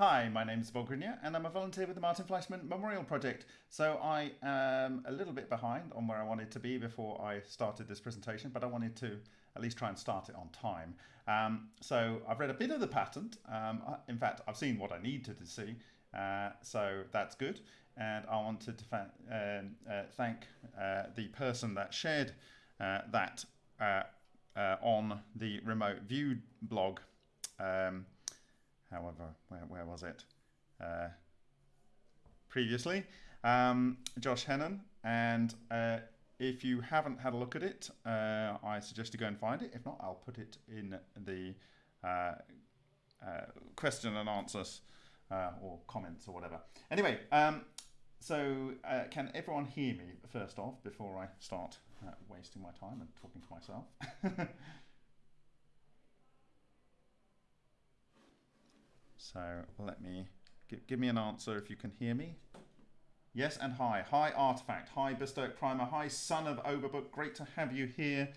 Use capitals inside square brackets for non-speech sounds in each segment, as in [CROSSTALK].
Hi, my name is Bob Greenyer and I'm a volunteer with the Martin Fleischmann Memorial Project. So I am a little bit behind on where I wanted to be before I started this presentation, but I wanted to at least try and start it on time. Um, so I've read a bit of the patent. Um, in fact, I've seen what I needed to see, uh, so that's good. And I wanted to um, uh, thank uh, the person that shared uh, that uh, uh, on the remote view blog. However, where, where was it? Uh, previously, um, Josh Hennon. And uh, if you haven't had a look at it, uh, I suggest you go and find it. If not, I'll put it in the uh, uh, question and answers uh, or comments or whatever. Anyway, um, so can everyone hear me first off before I start wasting my time and talking to myself? [LAUGHS] So let me give, give me an answer if you can hear me. Yes, and hi. Hi, Artifact. Hi, Bestoke Primer. Hi, Son of Overbook. Great to have you here.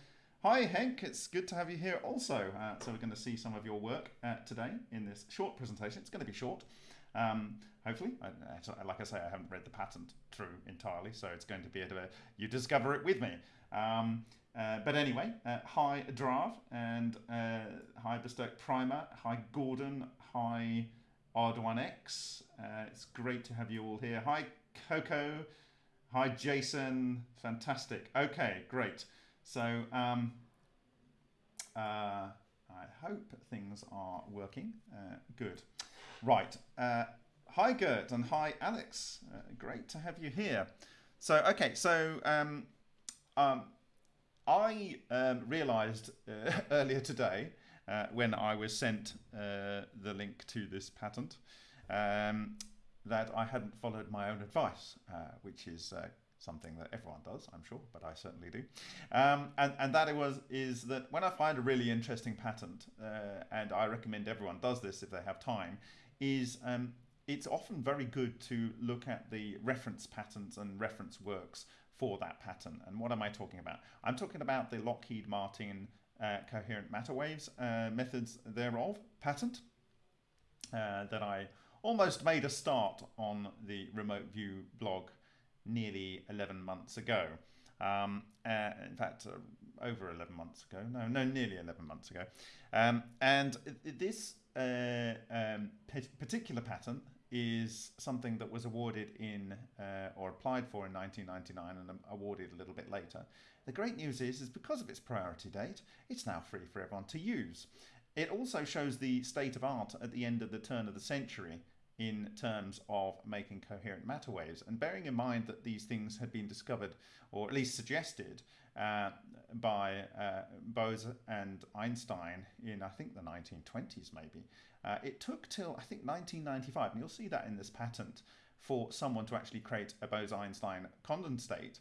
Hi, Henk. It's good to have you here also. Uh, so we're going to see some of your work uh, today in this short presentation. It's going to be short, um, hopefully. I, like I say, I haven't read the patent through entirely, so it's going to be a, bit you discover it with me. Um, uh, but anyway, uh, hi Drav and uh, hi Bestoke Primer, hi Gordon, hi Arduinex. Uh, it's great to have you all here. Hi Coco, hi Jason, fantastic. Okay, great. So um, uh, I hope things are working. Uh, good. Right. hi Gert and hi Alex. great to have you here. So okay, so um, um, I um, realized uh, [LAUGHS] earlier today uh, when I was sent uh, the link to this patent um, that I hadn't followed my own advice, uh, which is uh, something that everyone does, I'm sure, but I certainly do. Um, and, and that it was is that when I find a really interesting patent, uh, and I recommend everyone does this if they have time, is um, it's often very good to look at the reference patents and reference works for that pattern. And what am I talking about? I'm talking about the Lockheed Martin coherent matter waves uh, methods thereof patent uh, that I almost made a start on the remote view blog nearly 11 months ago. Um, uh, in fact, uh, over 11 months ago. No, no, nearly 11 months ago. Um, and this uh, um, particular patent is something that was awarded in uh, or applied for in 1999 and awarded a little bit later. The great news is, is because of its priority date, it's now free for everyone to use. It also shows the state of art at the end of the turn of the century in terms of making coherent matter waves and bearing in mind that these things had been discovered or at least suggested uh, by uh, Bose and Einstein in I think the 1920s maybe uh, it took till I think 1995, and you'll see that in this patent, for someone to actually create a Bose-Einstein condensate.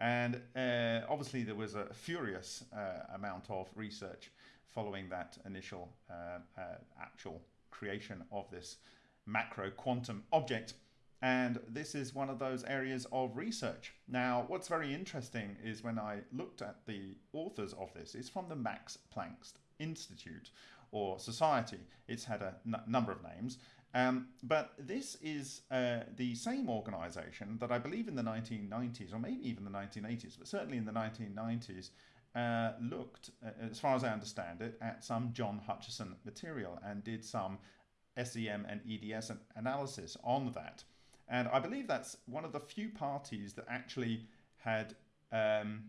And uh, obviously there was a furious uh, amount of research following that initial uh, uh, actual creation of this macro quantum object. And this is one of those areas of research. Now, what's very interesting is when I looked at the authors of this, it's from the Max Planck Institute, or society. It's had a number of names. Um, but this is uh, the same organization that I believe in the 1990s, or maybe even the 1980s, but certainly in the 1990s, uh, looked, uh, as far as I understand it, at some John Hutchison material and did some SEM and EDS analysis on that. And I believe that's one of the few parties that actually had um,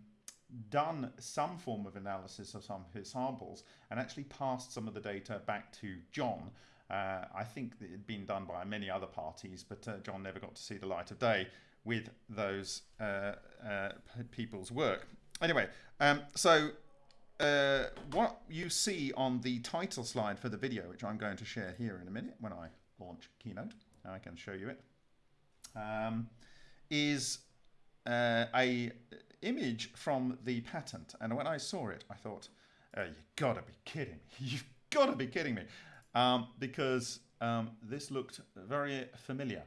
done some form of analysis of some of his samples and actually passed some of the data back to John. Uh, I think it had been done by many other parties, but uh, John never got to see the light of day with those uh, uh people's work. Anyway, um, so uh, what you see on the title slide for the video, which I'm going to share here in a minute when I launch Keynote, I can show you it, um, is a image from the patent. And when I saw it, I thought, oh, you gotta be kidding me. You've gotta be kidding me. [LAUGHS] Um, because um, this looked very familiar.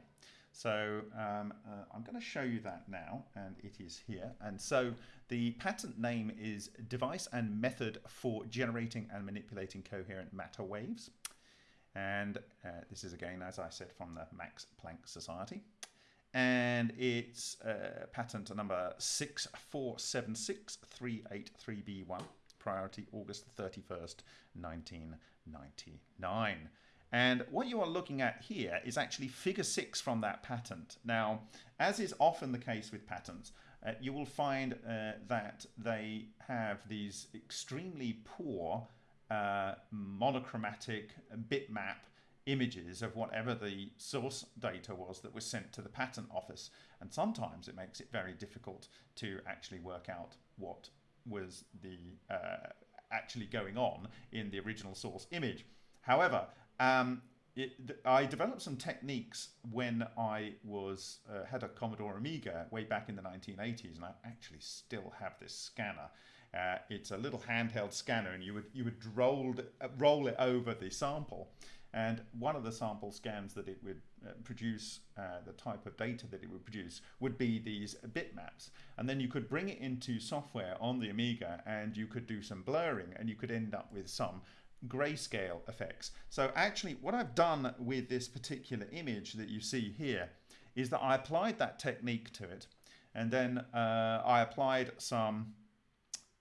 So um, uh, I'm going to show you that now, and it is here. And so the patent name is Device and Method for Generating and Manipulating Coherent Matter Waves. And uh, this is again, as I said, from the Max Planck Society. And it's uh, patent number 6476383B1, priority August 31st, 1999. And what you are looking at here is actually figure six from that patent. Now, as is often the case with patents, uh, you will find uh, that they have these extremely poor uh, monochromatic bitmap images of whatever the source data was that was sent to the patent office. And sometimes it makes it very difficult to actually work out what was the uh, actually going on in the original source image. However, um, it, I developed some techniques when I was uh, had a Commodore Amiga way back in the 1980s, and I actually still have this scanner. Uh, it's a little handheld scanner, and you would you would roll uh, roll it over the sample, and one of the sample scans that it would uh, produce, uh, the type of data that it would produce, would be these bitmaps. And then you could bring it into software on the Amiga, and you could do some blurring, and you could end up with some grayscale effects. So actually what I've done with this particular image that you see here is that I applied that technique to it and then uh, I applied some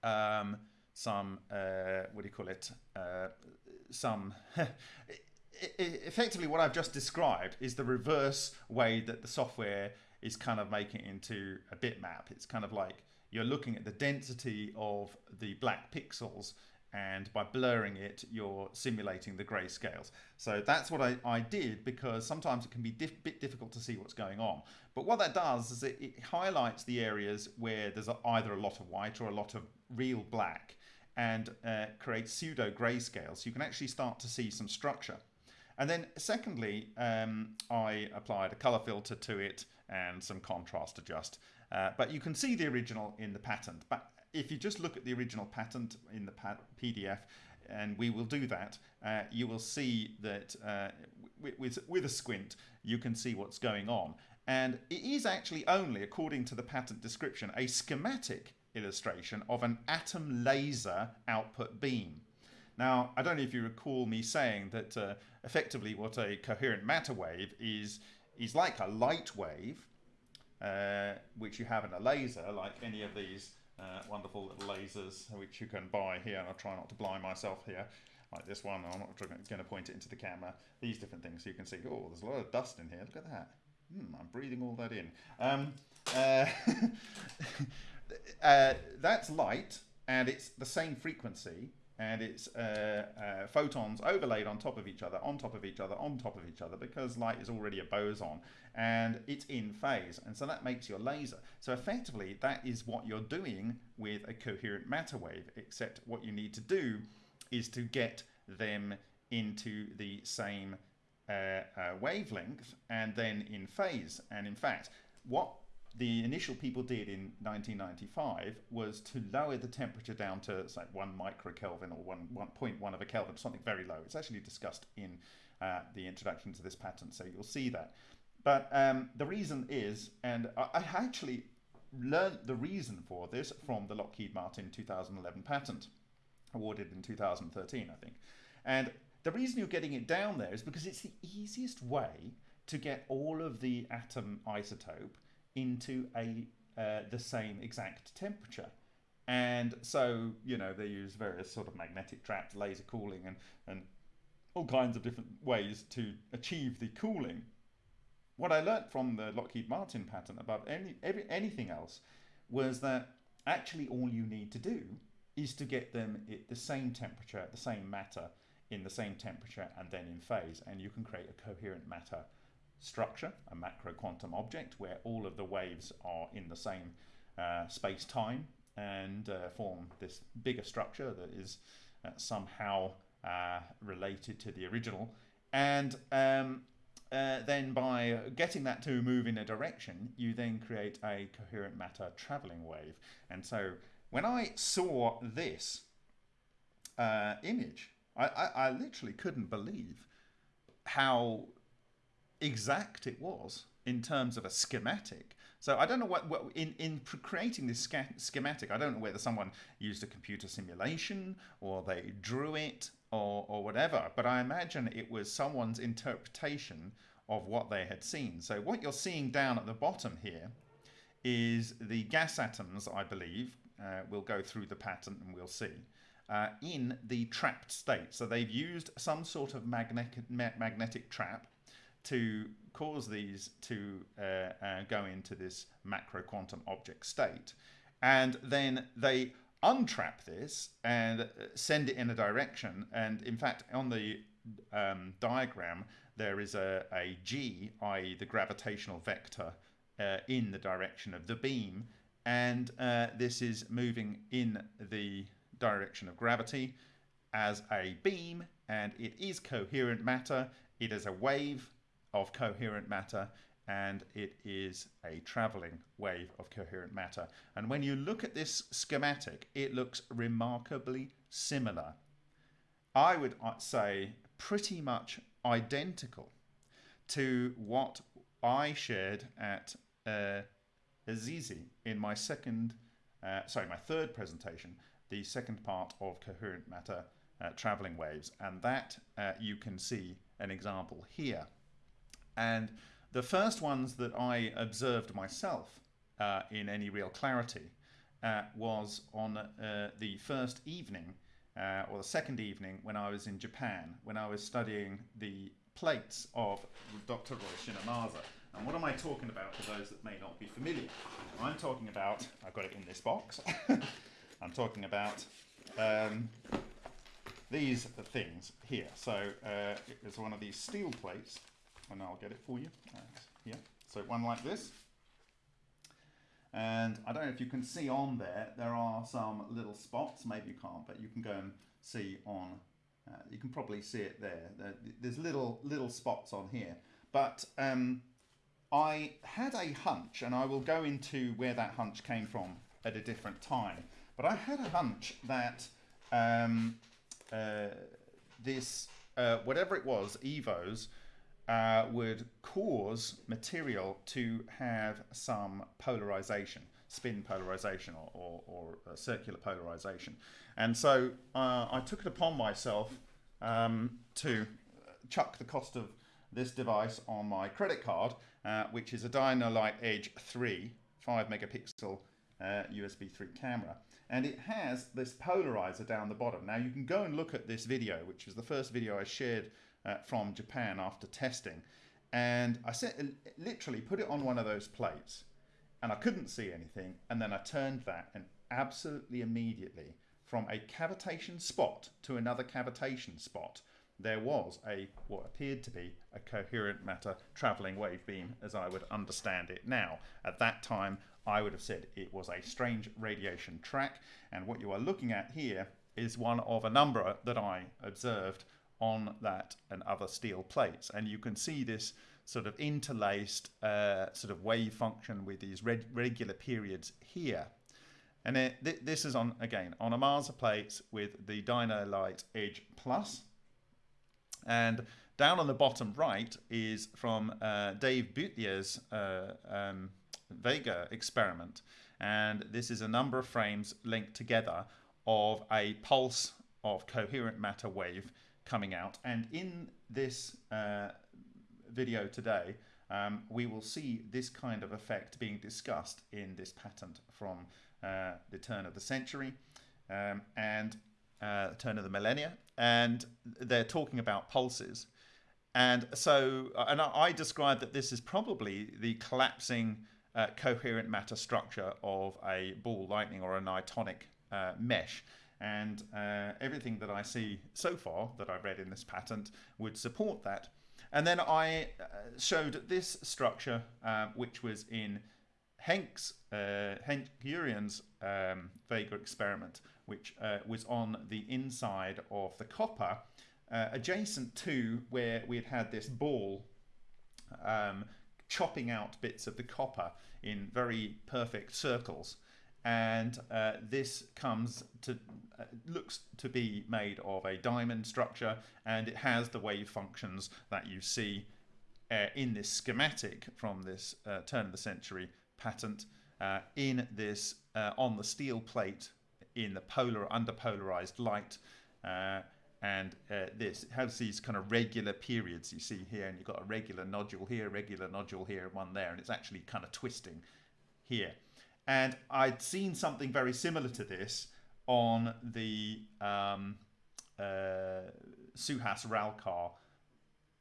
um, some uh, what do you call it uh, some [LAUGHS] effectively what I've just described is the reverse way that the software is kind of making it into a bitmap. It's kind of like you're looking at the density of the black pixels and by blurring it you're simulating the grayscales. So that's what I, I did because sometimes it can be a dif bit difficult to see what's going on. But what that does is it, it highlights the areas where there's a, either a lot of white or a lot of real black and uh, creates pseudo grayscale so you can actually start to see some structure and then secondly um, I applied a color filter to it and some contrast adjust uh, but you can see the original in the patent but if you just look at the original patent in the PDF, and we will do that, uh, you will see that uh, with, with a squint, you can see what's going on. And it is actually only, according to the patent description, a schematic illustration of an atom laser output beam. Now, I don't know if you recall me saying that uh, effectively what a coherent matter wave is, is like a light wave, uh, which you have in a laser, like any of these uh, wonderful little lasers which you can buy here and I'll try not to blind myself here like this one I'm not going to point it into the camera these different things so you can see oh there's a lot of dust in here look at that. Hmm, I'm breathing all that in. Um, uh, [LAUGHS] uh, that's light and it's the same frequency and it's uh, uh, photons overlaid on top of each other, on top of each other, on top of each other, because light is already a boson, and it's in phase, and so that makes your laser. So effectively, that is what you're doing with a coherent matter wave, except what you need to do is to get them into the same uh, uh wavelength and then in phase. And in fact, what the initial people did in 1995 was to lower the temperature down to say one microkelvin or one 1.1 of a Kelvin, something very low. It's actually discussed in uh, the introduction to this patent, so you'll see that. But um, the reason is, and I, I actually learned the reason for this from the Lockheed Martin 2011 patent, awarded in 2013, I think. And the reason you're getting it down there is because it's the easiest way to get all of the atom isotope into a uh, the same exact temperature. And so, you know, they use various sort of magnetic traps, laser cooling, and, and all kinds of different ways to achieve the cooling. What I learnt from the Lockheed Martin patent above any, every, anything else was that actually all you need to do is to get them at the same temperature, the same matter, in the same temperature, and then in phase, and you can create a coherent matter structure, a macro quantum object, where all of the waves are in the same uh, space-time and uh, form this bigger structure that is uh, somehow uh, related to the original. And um, uh, then by getting that to move in a direction, you then create a coherent matter traveling wave. And so when I saw this uh, image, I, I, I literally couldn't believe how exact it was in terms of a schematic. So I don't know what, what in, in creating this schematic, I don't know whether someone used a computer simulation or they drew it or, or whatever, but I imagine it was someone's interpretation of what they had seen. So what you're seeing down at the bottom here is the gas atoms, I believe, uh, we'll go through the pattern and we'll see, uh, in the trapped state. So they've used some sort of magnetic, magnetic trap to cause these to uh, uh, go into this macro quantum object state. And then they untrap this and uh, send it in a direction. And in fact, on the um, diagram, there is a, a G, i.e. the gravitational vector, uh, in the direction of the beam. And uh, this is moving in the direction of gravity as a beam and it is coherent matter. It is a wave of coherent matter and it is a traveling wave of coherent matter. And when you look at this schematic, it looks remarkably similar. I would uh, say pretty much identical to what I shared at uh, Azizi in my second, uh, sorry, my third presentation, the second part of coherent matter uh, traveling waves. And that uh, you can see an example here. And the first ones that I observed myself uh, in any real clarity uh, was on uh, the first evening uh, or the second evening when I was in Japan, when I was studying the plates of Dr. Ryushin Ohmasa. And what am I talking about for those that may not be familiar? I'm talking about, I've got it in this box, [LAUGHS] I'm talking about um, these things here. So uh, it was one of these steel plates and I'll get it for you. yeah, So one like this. And I don't know if you can see on there, there are some little spots, maybe you can't, but you can go and see on, uh, you can probably see it there. There's little little spots on here. But um, I had a hunch, and I will go into where that hunch came from at a different time, but I had a hunch that um, uh, this, uh, whatever it was, EVOs, uh, would cause material to have some polarization, spin polarization or, or, or circular polarization. And so uh, I took it upon myself um, to chuck the cost of this device on my credit card, uh, which is a Dino-Lite Edge 3 5 megapixel USB uh, 3 camera. And it has this polarizer down the bottom. Now you can go and look at this video, which is the first video I shared uh, from Japan after testing. And I said, literally put it on one of those plates and I couldn't see anything. And then I turned that and absolutely immediately from a cavitation spot to another cavitation spot, there was a what appeared to be a coherent matter traveling wave beam as I would understand it now. At that time, I would have said it was a strange radiation track. And what you are looking at here is one of a number that I observed on that and other steel plates. And you can see this sort of interlaced uh, sort of wave function with these reg regular periods here. And th this is on, again, on a Ohmasa plates with the Dino-Lite Edge Plus. And down on the bottom right is from uh, Dave Butler's uh, um, Vega experiment. And this is a number of frames linked together of a pulse of coherent matter wave coming out. And in this uh, video today, um, we will see this kind of effect being discussed in this patent from uh, the turn of the century um, and uh, turn of the millennia. And they're talking about pulses. And so, uh, and I describe that this is probably the collapsing uh, coherent matter structure of a ball lightning or a nitonic uh, mesh. And uh, everything that I see so far that I've read in this patent would support that. And then I uh, showed this structure, uh, which was in Henk's, uh, Henk Urian's um, Vega experiment, which uh, was on the inside of the copper, uh, adjacent to where we had had this ball um, chopping out bits of the copper in very perfect circles and uh, this comes to uh, looks to be made of a diamond structure and it has the wave functions that you see uh, in this schematic from this uh, turn of the century patent uh, in this uh, on the steel plate in the polar under polarized light. And this has these kind of regular periods you see here, and you've got a regular nodule here, regular nodule here, and one there, and it's actually kind of twisting here. And I'd seen something very similar to this on the um, uh, Suhas Ralkar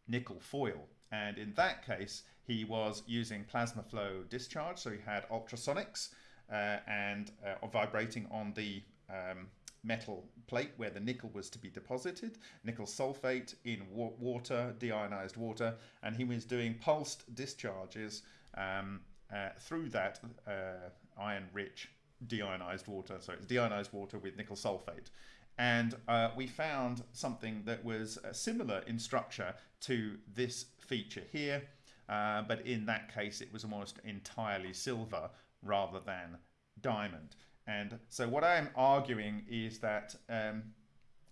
nickel foil. And in that case, he was using plasma flow discharge, so he had ultrasonics uh, and uh, vibrating on the um, metal plate where the nickel was to be deposited, nickel sulfate in wa water, deionized water, and he was doing pulsed discharges um, uh, through that uh, iron-rich deionized water. So it's deionized water with nickel sulfate. And uh, we found something that was uh, similar in structure to this feature here, uh, but in that case it was almost entirely silver rather than diamond. And so what I'm arguing is that um,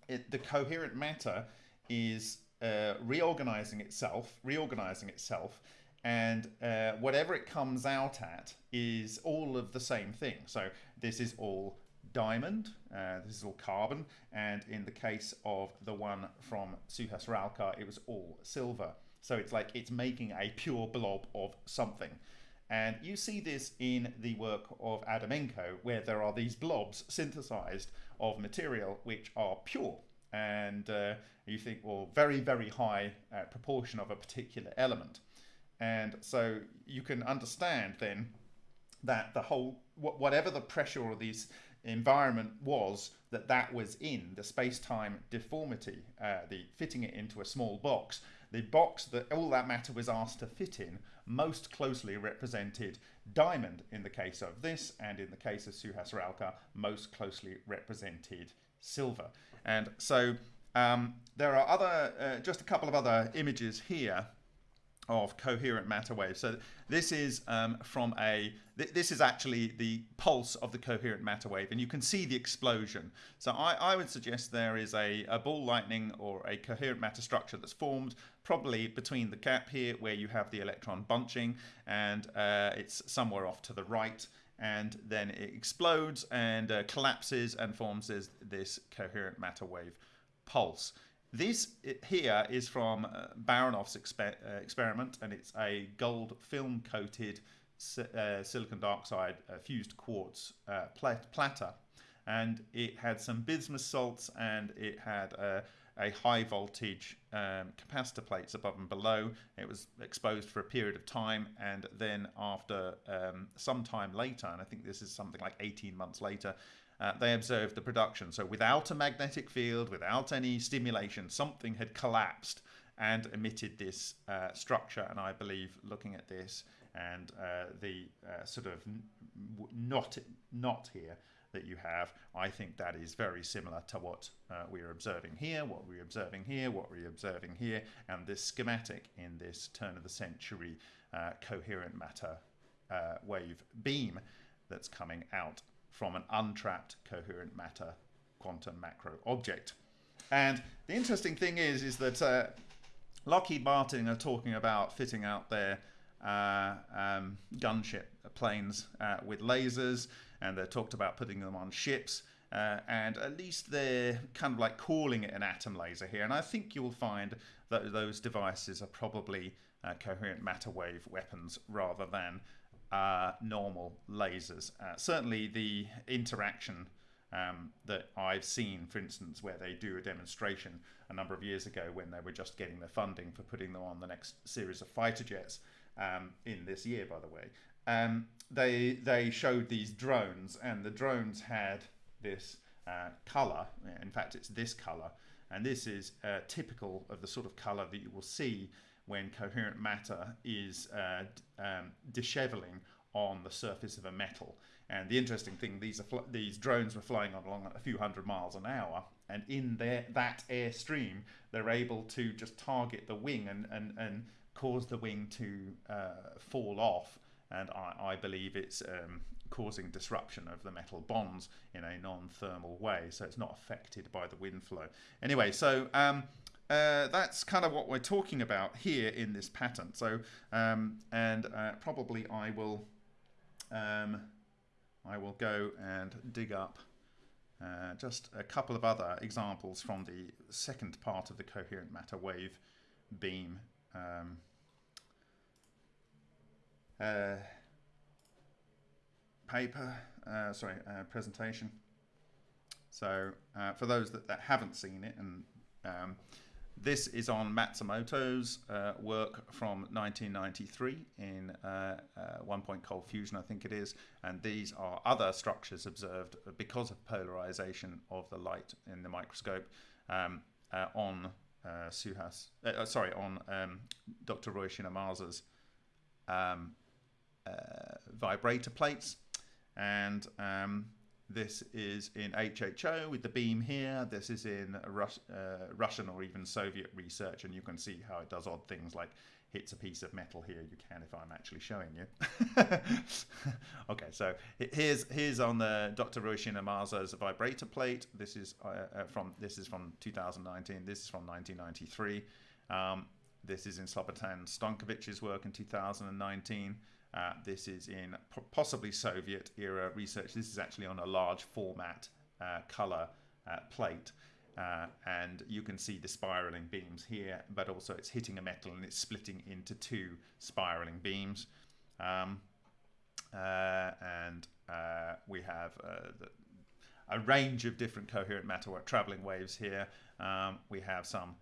it, the coherent matter is uh, reorganizing itself, reorganizing itself, and uh, whatever it comes out at is all of the same thing. So this is all diamond, uh, this is all carbon, and in the case of the one from Suhas Ralkar, it was all silver. So it's like it's making a pure blob of something. And you see this in the work of Adamenko, where there are these blobs synthesized of material which are pure. And uh, you think, well, very, very high uh, proportion of a particular element. And so you can understand then that the whole, whatever the pressure or this environment was that that was in, the space-time deformity, uh, the fitting it into a small box, the box that all that matter was asked to fit in most closely represented diamond in the case of this, and in the case of Suhas Ralkar, most closely represented silver. And so um, there are other, uh, just a couple of other images here of coherent matter waves. So this is um, from a, th this is actually the pulse of the coherent matter wave and you can see the explosion. So I, I would suggest there is a, a, ball lightning or a coherent matter structure that's formed probably between the gap here where you have the electron bunching and uh, it's somewhere off to the right and then it explodes and uh, collapses and forms this, this coherent matter wave pulse. This here is from uh, Baranov's exper uh, experiment, and it's a gold film coated uh, silicon dioxide uh, fused quartz uh, plat platter. And it had some bismuth salts and it had a, a high voltage um, capacitor plates above and below. It was exposed for a period of time, and then after um, some time later, and I think this is something like 18 months later, uh, they observed the production. So without a magnetic field, without any stimulation, something had collapsed and emitted this uh, structure. And I believe looking at this and uh, the uh, sort of knot, knot here that you have, I think that is very similar to what uh, we're observing here, what we're observing here, what we're observing here, and this schematic in this turn of the century uh, coherent matter wave beam that's coming out from an untrapped coherent matter quantum macro object. And the interesting thing is, is that uh, Lockheed Martin are talking about fitting out their uh, um, gunship planes uh, with lasers, and they talked about putting them on ships. Uh, and at least they're kind of like calling it an atom laser here. And I think you'll find that those devices are probably uh, coherent matter wave weapons rather than uh, normal lasers. Uh, certainly the interaction um, that I've seen, for instance, where they do a demonstration a number of years ago when they were just getting the funding for putting them on the next series of fighter jets um, in this year, by the way. Um, they they showed these drones, and the drones had this uh, color. In fact, it's this color, and this is uh, typical of the sort of color that you will see when coherent matter is uh, um, disheveling on the surface of a metal. And the interesting thing, these are these drones were flying on along a few hundred miles an hour, and in their, that airstream, they're able to just target the wing and, and, and cause the wing to uh, fall off. And I, I believe it's um, causing disruption of the metal bonds in a non-thermal way, so it's not affected by the wind flow. Anyway, so um, uh, that's kind of what we're talking about here in this pattern. So, um, and uh, probably I will um, I will go and dig up uh, just a couple of other examples from the second part of the coherent matter wave beam um, uh, paper, uh, sorry, uh, presentation. So uh, for those that, that haven't seen it, and um, this is on Matsumoto's uh, work from 1993 in uh, one point cold fusion, I think it is, and these are other structures observed because of polarization of the light in the microscope um, on Suhas, sorry, on um, Dr. Ryushin Ohmasa's um, vibrator plates and um, this is in HHO with the beam here. This is in Rus uh, Russian or even Soviet research, and you can see how it does odd things like hits a piece of metal here. You can if I'm actually showing you. [LAUGHS] okay, so here's here's on the Dr. Ryushin Ohmasa's vibrator plate. This is uh, uh, from this is from 2019. This is from 1993. Um, this is in Slobodan Stankovic's work in 2019. Uh, this is in possibly Soviet era research. This is actually on a large format uh, color uh, plate. Uh, and you can see the spiraling beams here, but also it's hitting a metal and it's splitting into two spiraling beams. Um, uh, and uh, we have the, a range of different coherent matter traveling waves here. Um, we have some,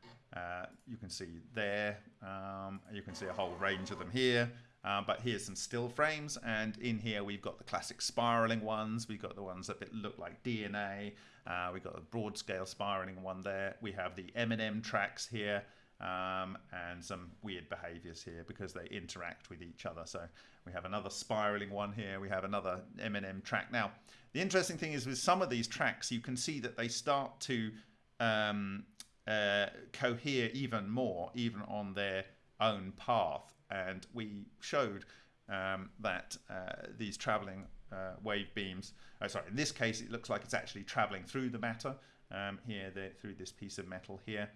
you can see there, um, you can see a whole range of them here. Uh, but here's some still frames, and in here we've got the classic spiraling ones. We've got the ones that look like DNA. Uh, we've got a broad scale spiraling one there. We have the M&M tracks here, um, and some weird behaviors here because they interact with each other. So we have another spiraling one here. We have another M&M track. Now, the interesting thing is with some of these tracks, you can see that they start to um, uh, cohere even more, even on their own path and we showed um, that uh, these traveling uh, wave beams, oh, sorry, in this case it looks like it's actually traveling through the matter um, here, through this piece of metal here.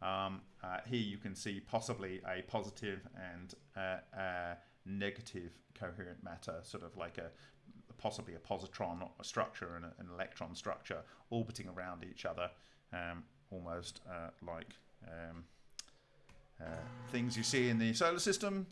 Um, uh, here you can see possibly a positive and uh, a negative coherent matter, sort of like a possibly a positron structure and a, an electron structure orbiting around each other, um, almost uh, like um, uh, things you see in the solar system.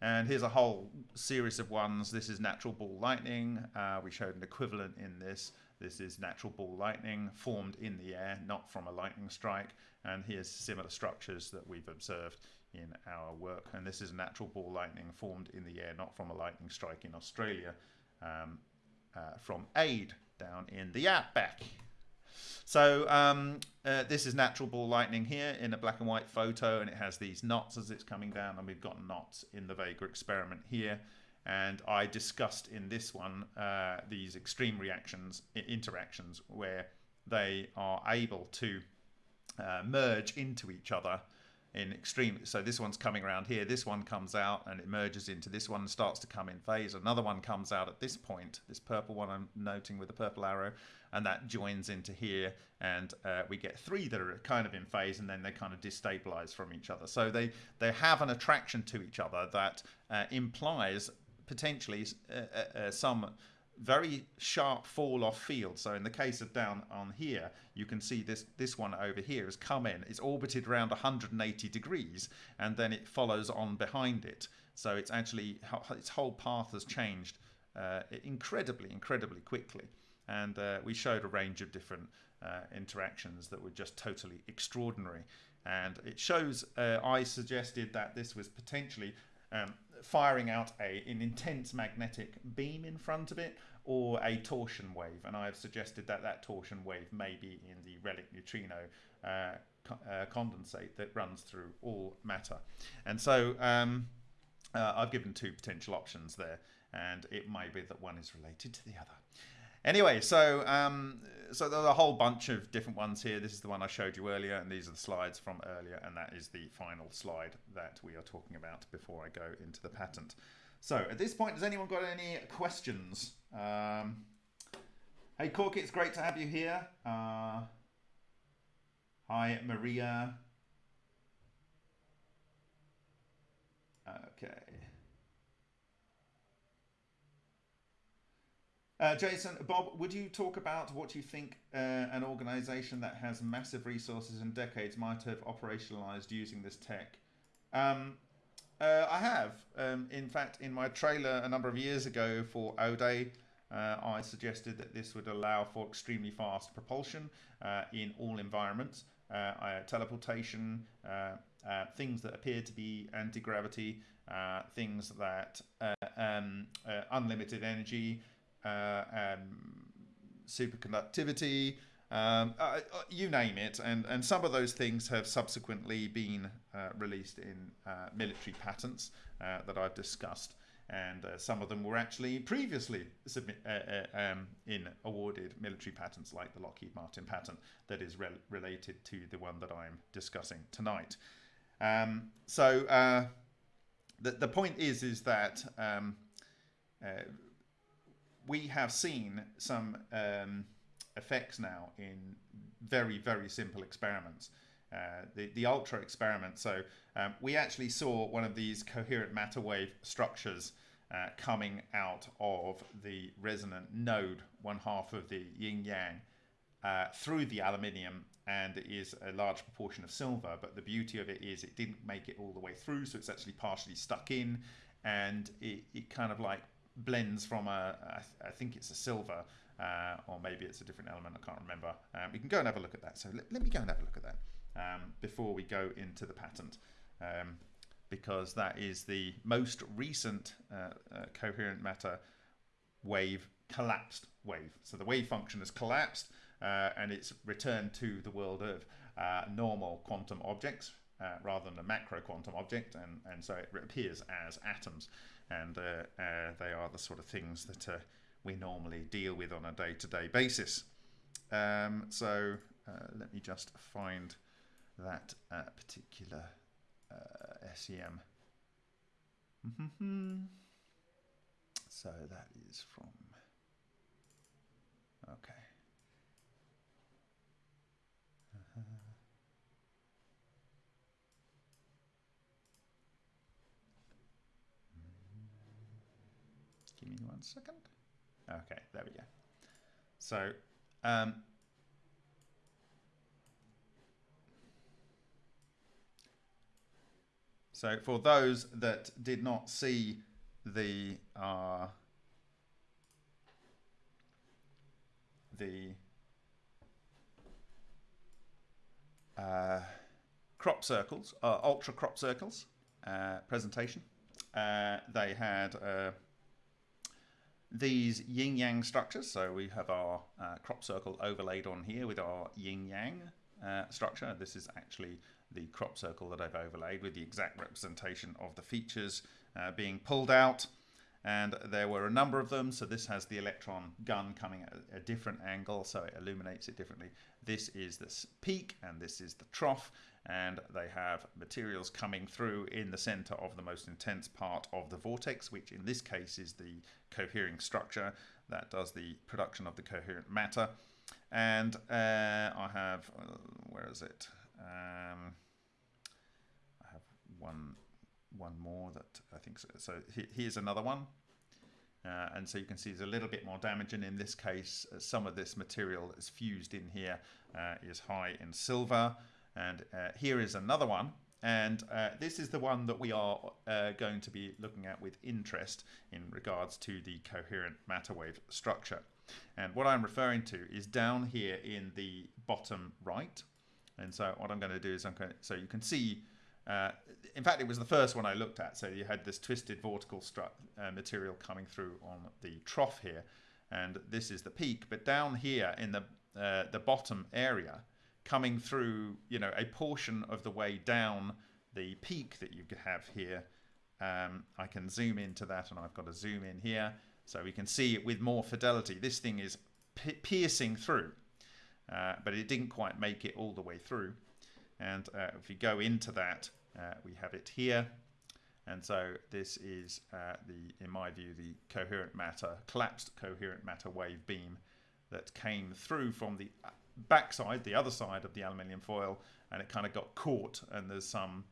And here's a whole series of ones. This is natural ball lightning. Uh, we showed an equivalent in this. This is natural ball lightning formed in the air, not from a lightning strike. And here's similar structures that we've observed in our work. And this is natural ball lightning formed in the air, not from a lightning strike in Australia, um, uh, from AID down in the outback. So um, uh, this is natural ball lightning here in a black and white photo, and it has these knots as it's coming down, and we've got knots in the Vega experiment here. And I discussed in this one uh, these extreme reactions, interactions, where they are able to uh, merge into each other in extreme. So this one's coming around here. This one comes out and it merges into this one and starts to come in phase. Another one comes out at this point, this purple one I'm noting with the purple arrow, and that joins into here. And uh, we get three that are kind of in phase and then they kind of destabilize from each other. So they, they have an attraction to each other that uh, implies potentially uh, uh, uh some very sharp fall off field. So in the case of down on here, you can see this, this one over here has come in, it's orbited around 180 degrees, and then it follows on behind it. So it's actually, its whole path has changed uh, incredibly, incredibly quickly. And uh, we showed a range of different uh, interactions that were just totally extraordinary. And it shows, uh, I suggested that this was potentially um, firing out a, an intense magnetic beam in front of it or a torsion wave. And I've suggested that that torsion wave may be in the relic neutrino uh, co uh, condensate that runs through all matter. And so um, uh, I've given two potential options there, and it may be that one is related to the other. Anyway, so um, so there's a whole bunch of different ones here. This is the one I showed you earlier, and these are the slides from earlier, and that is the final slide that we are talking about before I go into the patent. So at this point, has anyone got any questions? Um, hey, Corky, it's great to have you here. Uh, hi, Maria. Okay. Uh, Jason, Bob, would you talk about what you think uh, an organization that has massive resources and decades might have operationalized using this tech? Um, uh, I have. Um, in fact, in my trailer a number of years ago for O-Day, uh, I suggested that this would allow for extremely fast propulsion uh, in all environments, uh, teleportation, things that appear to be anti-gravity, things that um, unlimited energy, um, superconductivity, um, uh, uh, you name it, and, and some of those things have subsequently been uh, released in uh, military patents uh, that I've discussed, and uh, some of them were actually previously submit, um, in awarded military patents, like the Lockheed Martin patent that is re related to the one that I'm discussing tonight. Um, so the the point is is that um, we have seen some um, effects now in very, very simple experiments. Uh, the, the ultra experiment. So um, we actually saw one of these coherent matter wave structures uh, coming out of the resonant node, one half of the yin yang, uh, through the aluminium and it is a large proportion of silver. But the beauty of it is it didn't make it all the way through, so it's actually partially stuck in and it, it kind of like blends from a, I think it's a silver uh, or maybe it's a different element, I can't remember. Um, we can go and have a look at that. So let, let me go and have a look at that um, before we go into the patent. Um, because that is the most recent uh, uh, coherent matter wave collapsed wave. So the wave function has collapsed uh, and it's returned to the world of uh, normal quantum objects uh, rather than a macro quantum object and, and so it appears as atoms and they are the sort of things that we normally deal with on a day-to-day -day basis. Um, so uh, let me just find that uh, particular uh, SEM. so that is from, okay. Give me one second. Okay, there we go. So, um, so for those that did not see the uh, the uh, crop circles, uh, ultra crop circles uh, presentation, uh, they had uh, these yin yang structures. So we have our uh, crop circle overlaid on here with our yin yang uh, structure. This is actually the crop circle that I've overlaid with the exact representation of the features uh, being pulled out. And there were a number of them. So this has the electron gun coming at a different angle, so it illuminates it differently. This is the peak and this is the trough and they have materials coming through in the center of the most intense part of the vortex, which in this case is the cohering structure that does the production of the coherent matter. And uh, I have, uh, where is it? Um, I have one, one more that I think so. So here's another one. Uh, and so you can see there's a little bit more damage and in this case uh, some of this material that's fused in here uh, is high in silver and uh, here is another one. And uh, this is the one that we are uh, going to be looking at with interest in regards to the coherent matter wave structure. And what I'm referring to is down here in the bottom right. And so what I'm going to do is I'm going to, so you can see, uh, in fact, it was the first one I looked at. So you had this twisted vortical uh, material coming through on the trough here. And this is the peak. But down here in the, uh, the bottom area, coming through, you know, a portion of the way down the peak that you have here. Um, I can zoom into that and I've got to zoom in here so we can see it with more fidelity. This thing is piercing through, uh, but it didn't quite make it all the way through. And uh, if you go into that, uh, we have it here. And so this is uh, the, in my view, the coherent matter, collapsed coherent matter wave beam that came through from the backside, the other side of the aluminium foil, and it kind of got caught, and there's some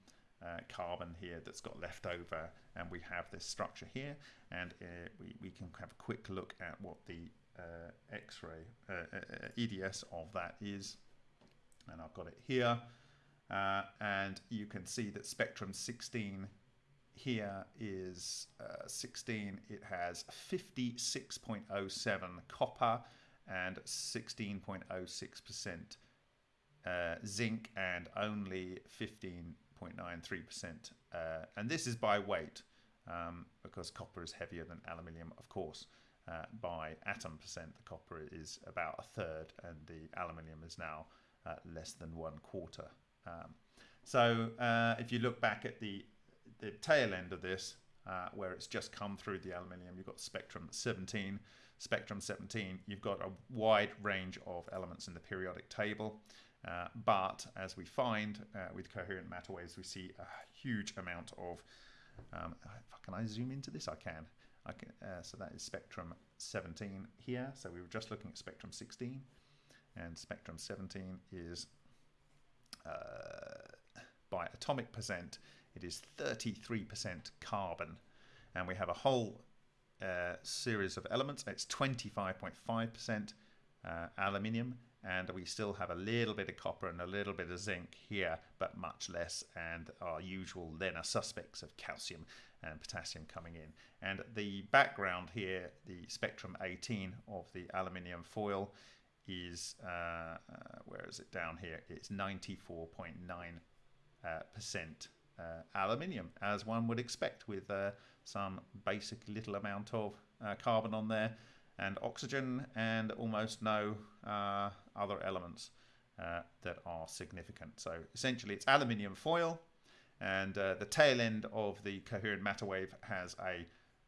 uh, carbon here that's got left over, and we have this structure here, and uh, we, we can have a quick look at what the uh, X-ray uh, uh, EDS of that is, and I've got it here, uh, and you can see that spectrum 16 here is uh, 16. It has 56.07 copper and 16.06% uh, zinc and only 15.93%. Uh, and this is by weight um, because copper is heavier than aluminium, of course. Uh, by atom percent, the copper is about a third, and the aluminium is now uh, less than one quarter. Um, so uh, if you look back at the the tail end of this, uh, where it's just come through the aluminium, you've got spectrum 17. Spectrum 17, you've got a wide range of elements in the periodic table. Uh, but as we find uh, with coherent matter waves, we see a huge amount of. Um, can I zoom into this? I can. I can uh, so that is spectrum 17 here. So we were just looking at spectrum 16, and spectrum 17 is uh, by atomic percent, it is 33% carbon, and we have a whole uh, series of elements. It's 25.5% uh, aluminium, and we still have a little bit of copper and a little bit of zinc here, but much less, and our usual LENR suspects of calcium and potassium coming in. And the background here, the spectrum 18 of the aluminium foil, is uh, uh, where is it down here? It's 94.9 uh, percent aluminium, as one would expect, with uh, some basic little amount of uh, carbon on there and oxygen and almost no uh, other elements uh, that are significant. So essentially it's aluminium foil and uh, the tail end of the coherent matter wave has a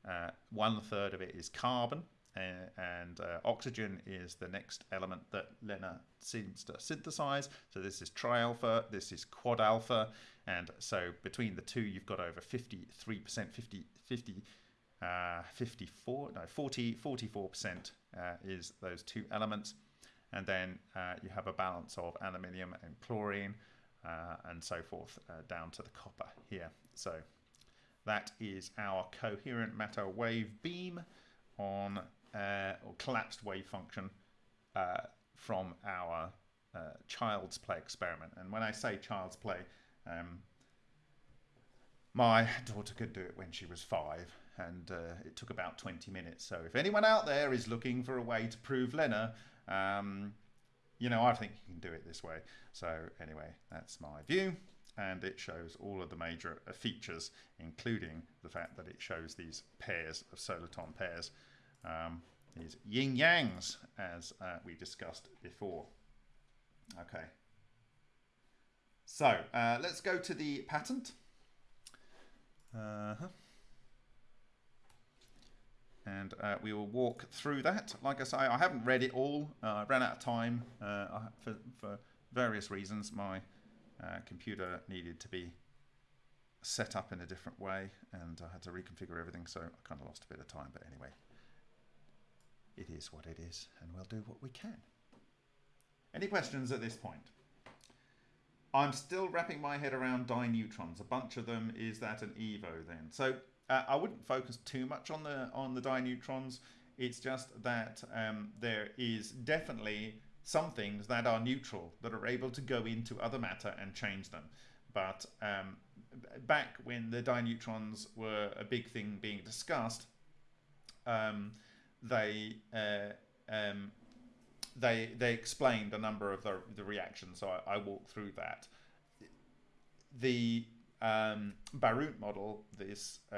uh, one third of it is carbon and, and uh, oxygen is the next element that LENR seems to synthesize. So this is tri alpha, this is quad alpha, and so between the two you've got over 53%, 50, 50 uh, 54, no, 40, 44% uh, is those two elements. And then uh, you have a balance of aluminium and chlorine uh, and so forth uh, down to the copper here. So that is our coherent matter wave beam on uh, or collapsed wave function from our child's play experiment. And when I say child's play, um, my daughter could do it when she was five and uh, it took about 20 minutes. So if anyone out there is looking for a way to prove LENR, um, you know, I think you can do it this way. So anyway, that's my view. And it shows all of the major uh, features, including the fact that it shows these pairs of soliton pairs, um, these yin yangs, as uh, we discussed before. Okay. So uh, let's go to the patent. Uh -huh and uh, we will walk through that. Like I say, I haven't read it all. Uh, I ran out of time uh, for, for, various reasons. My uh, computer needed to be set up in a different way, and I had to reconfigure everything, so I kind of lost a bit of time. But anyway, it is what it is, and we'll do what we can. Any questions at this point? I'm still wrapping my head around dineutrons. A bunch of them. Is that an EVO then? So uh, I wouldn't focus too much on the on the dineutrons. It's just that um, there is definitely some things that are neutral that are able to go into other matter and change them. But um, back when the dineutrons were a big thing being discussed, um, they uh, um, they they explained a number of the, the reactions. So I, I walked through that. The um, Barut model this uh,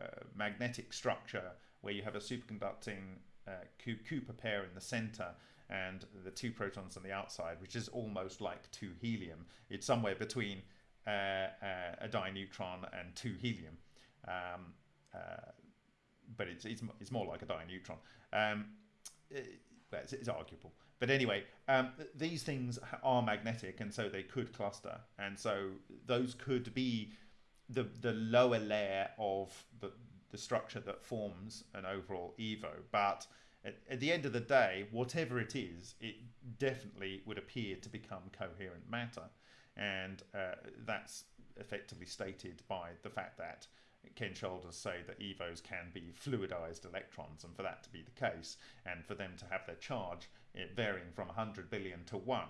uh, magnetic structure where you have a superconducting uh, Cooper pair in the center and the two protons on the outside, which is almost like two helium. It's somewhere between uh, uh, a dineutron and two helium. Um, uh, but it's, it's, it's more like a dineutron. Um, it, well, it's, it's arguable. But anyway, um, these things are magnetic, and so they could cluster, and so those could be the the lower layer of the the structure that forms an overall evo. But at, at the end of the day, whatever it is, it definitely would appear to become coherent matter, and uh, that's effectively stated by the fact that Ken Shoulders say that EVOs can be fluidized electrons, and for that to be the case, and for them to have their charge eh, varying from 100 billion to 1,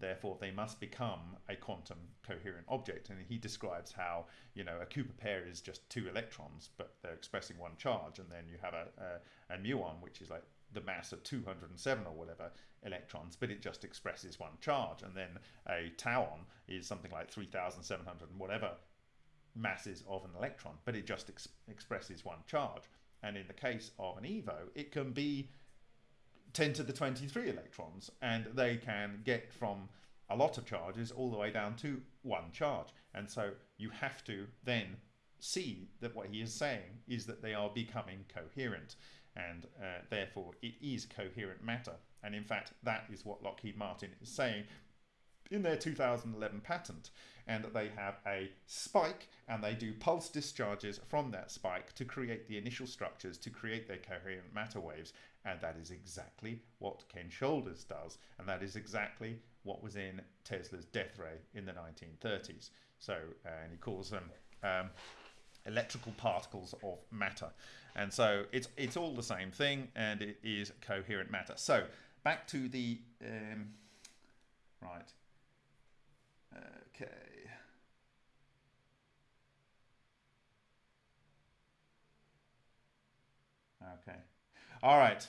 therefore they must become a quantum coherent object. And he describes how, you know, a Cooper pair is just two electrons, but they're expressing one charge, and then you have a, a, a muon, which is like the mass of 207 or whatever electrons, but it just expresses one charge. And then a tauon is something like 3,700 and whatever masses of an electron, but it just ex expresses one charge. And in the case of an EVO, it can be 10 to the 23 electrons, and they can get from a lot of charges all the way down to one charge. And so you have to then see that what he is saying is that they are becoming coherent, and uh, therefore it is coherent matter. And in fact, that is what Lockheed Martin is saying in their 2011 patent and they have a spike and they do pulse discharges from that spike to create the initial structures to create their coherent matter waves. And that is exactly what Ken Shoulders does. And that is exactly what was in Tesla's death ray in the 1930s so uh, and he calls them um, electrical particles of matter. And so it's it's all the same thing and it is coherent matter. So back to the um, right. Okay Okay. All right.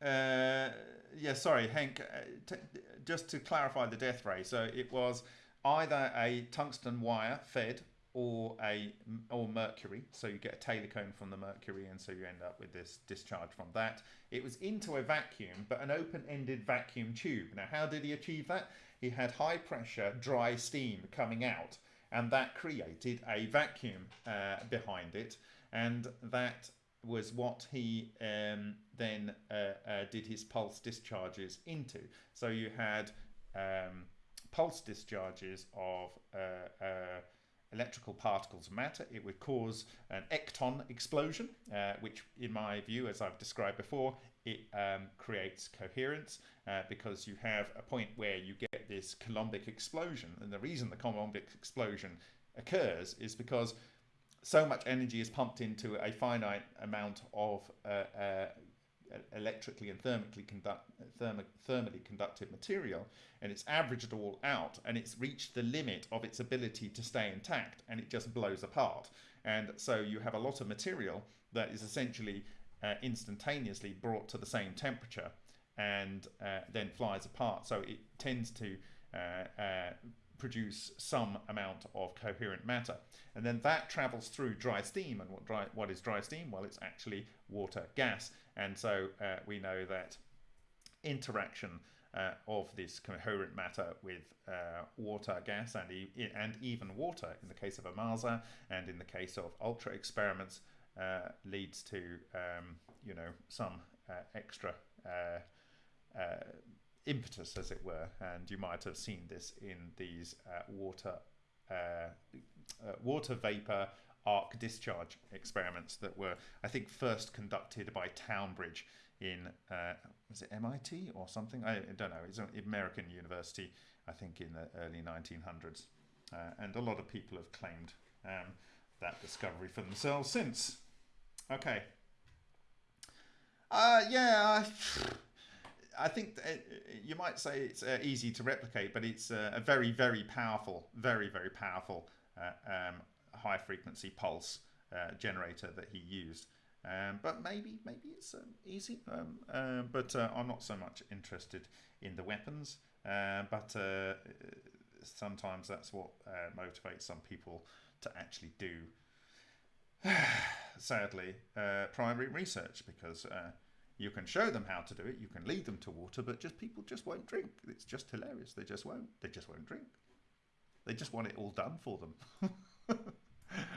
Uh, yeah, sorry, Hank. Uh, just to clarify the death ray, so it was either a tungsten wire fed or a or mercury. So you get a Taylor cone from the mercury, and so you end up with this discharge from that. It was into a vacuum, but an open-ended vacuum tube. Now, how did he achieve that? He had high pressure, dry steam coming out, and that created a vacuum uh, behind it, and that was what he um, then uh, uh, did his pulse discharges into. So you had um, pulse discharges of uh, uh electrical particles of matter. It would cause an ecton explosion, uh, which in my view, as I've described before, it um, creates coherence uh, because you have a point where you get this Coulombic explosion. And the reason the Coulombic explosion occurs is because so much energy is pumped into a finite amount of uh, uh, electrically and thermically conduct, therm thermally conductive material and it's averaged all out and it's reached the limit of its ability to stay intact and it just blows apart. And so you have a lot of material that is essentially uh, instantaneously brought to the same temperature and uh, then flies apart. So it tends to uh, uh produce some amount of coherent matter. And then that travels through dry steam. And what, dry, what is dry steam? Well, it's actually water gas. And so uh, we know that interaction uh, of this coherent matter with uh, water, gas, and, e and even water in the case of Ohmasa and in the case of ultra experiments uh, leads to, um, you know, some uh, extra uh, impetus, as it were, and you might have seen this in these uh, water uh, uh, water vapor arc discharge experiments that were, I think, first conducted by Trowbridge in uh, was it MIT or something? I, I, don't know. It's an American university, I think, in the early 1900s, uh, and a lot of people have claimed um, that discovery for themselves since. Okay. Uh, yeah. I, I think uh, you might say it's uh, easy to replicate, but it's uh, a very, very powerful, very, very powerful uh, um, high frequency pulse uh, generator that he used. Um, but maybe, maybe it's um, easy. Um, uh, but I'm not so much interested in the weapons. but sometimes that's what motivates some people to actually do. [SIGHS] Sadly, primary research because you can show them how to do it. You can lead them to water, but just people just won't drink. It's just hilarious. They just won't. They just won't drink. They just want it all done for them. [LAUGHS]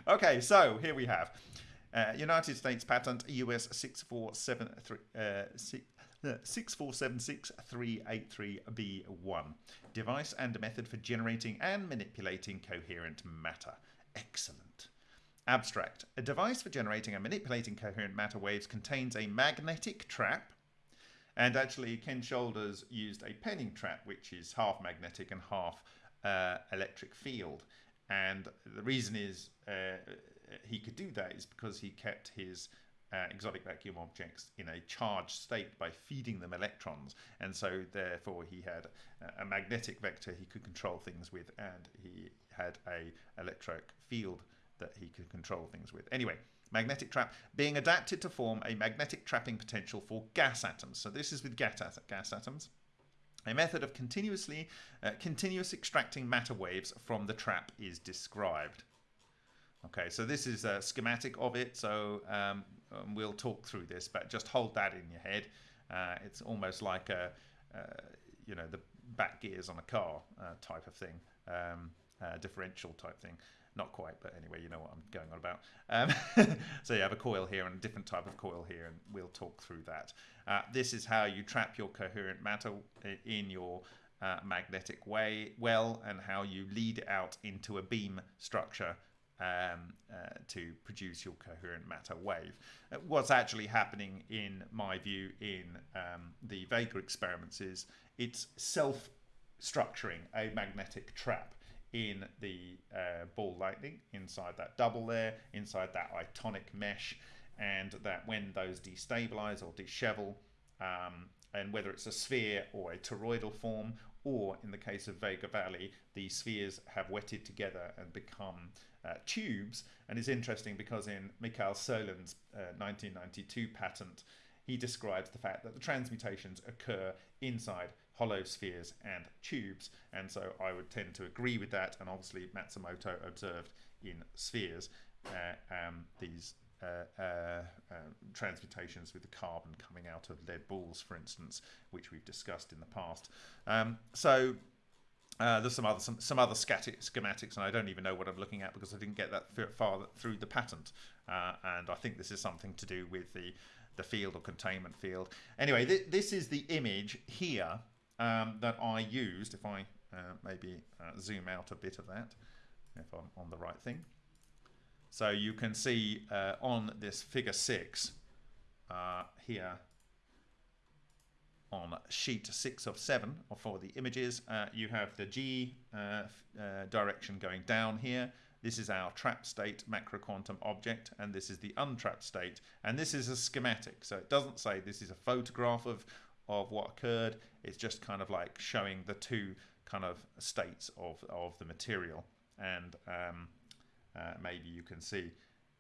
okay, so here we have uh, United States patent US 6473. Uh, 6476383B1 device and method for generating and manipulating coherent matter. Excellent. Abstract. A device for generating and manipulating coherent matter waves contains a magnetic trap. And actually, Ken Shoulders used a penning trap, which is half magnetic and half uh, electric field. And the reason is uh, he could do that is because he kept his uh, exotic vacuum objects in a charged state by feeding them electrons, and so therefore he had a magnetic vector he could control things with, and he had a electric field that he could control things with. Anyway, magnetic trap being adapted to form a magnetic trapping potential for gas atoms. So this is with gas, gas atoms. A method of continuously uh, continuous extracting matter waves from the trap is described. Okay, so this is a schematic of it. So um, um, we'll talk through this, but just hold that in your head. Uh, it's almost like a, uh, you know, the back gears on a car uh, type of thing, um, uh, differential type thing. Not quite, but anyway, you know what I'm going on about. Um, [LAUGHS] so you have a coil here and a different type of coil here, and we'll talk through that. Uh, this is how you trap your coherent matter in your uh, magnetic way well, and how you lead it out into a beam structure um, uh, to produce your coherent matter wave. Uh, what's actually happening, in my view, in um, the Vega experiments is it's self structuring a magnetic trap in the uh, ball lightning inside that double there, inside that itonic mesh, and that when those destabilize or dishevel, um, and whether it's a sphere or a toroidal form, or in the case of Vega Valley, the spheres have wetted together and become uh, tubes. And it's interesting because in Mikael Solin's uh, 1992 patent, he describes the fact that the transmutations occur inside hollow spheres and tubes. And so I would tend to agree with that. And obviously, Matsumoto observed in spheres uh, um, these uh, uh, uh, transmutations with the carbon coming out of lead balls, for instance, which we've discussed in the past. Um, so uh, there's some other some, some other schematics, and I don't even know what I'm looking at because I didn't get that far through the patent. Uh, and I think this is something to do with the the field or containment field. Anyway, th this is the image here um, that I used. If I uh, maybe uh, zoom out a bit of that, if I'm on the right thing. So you can see uh, on this figure six uh, here on sheet six of seven for the images, uh, you have the G uh, direction going down here. This is our trap state macro quantum object, and this is the untrapped state. And this is a schematic, so it doesn't say this is a photograph of, of what occurred. It's just kind of like showing the two kind of states of, of the material. And um, uh, maybe you can see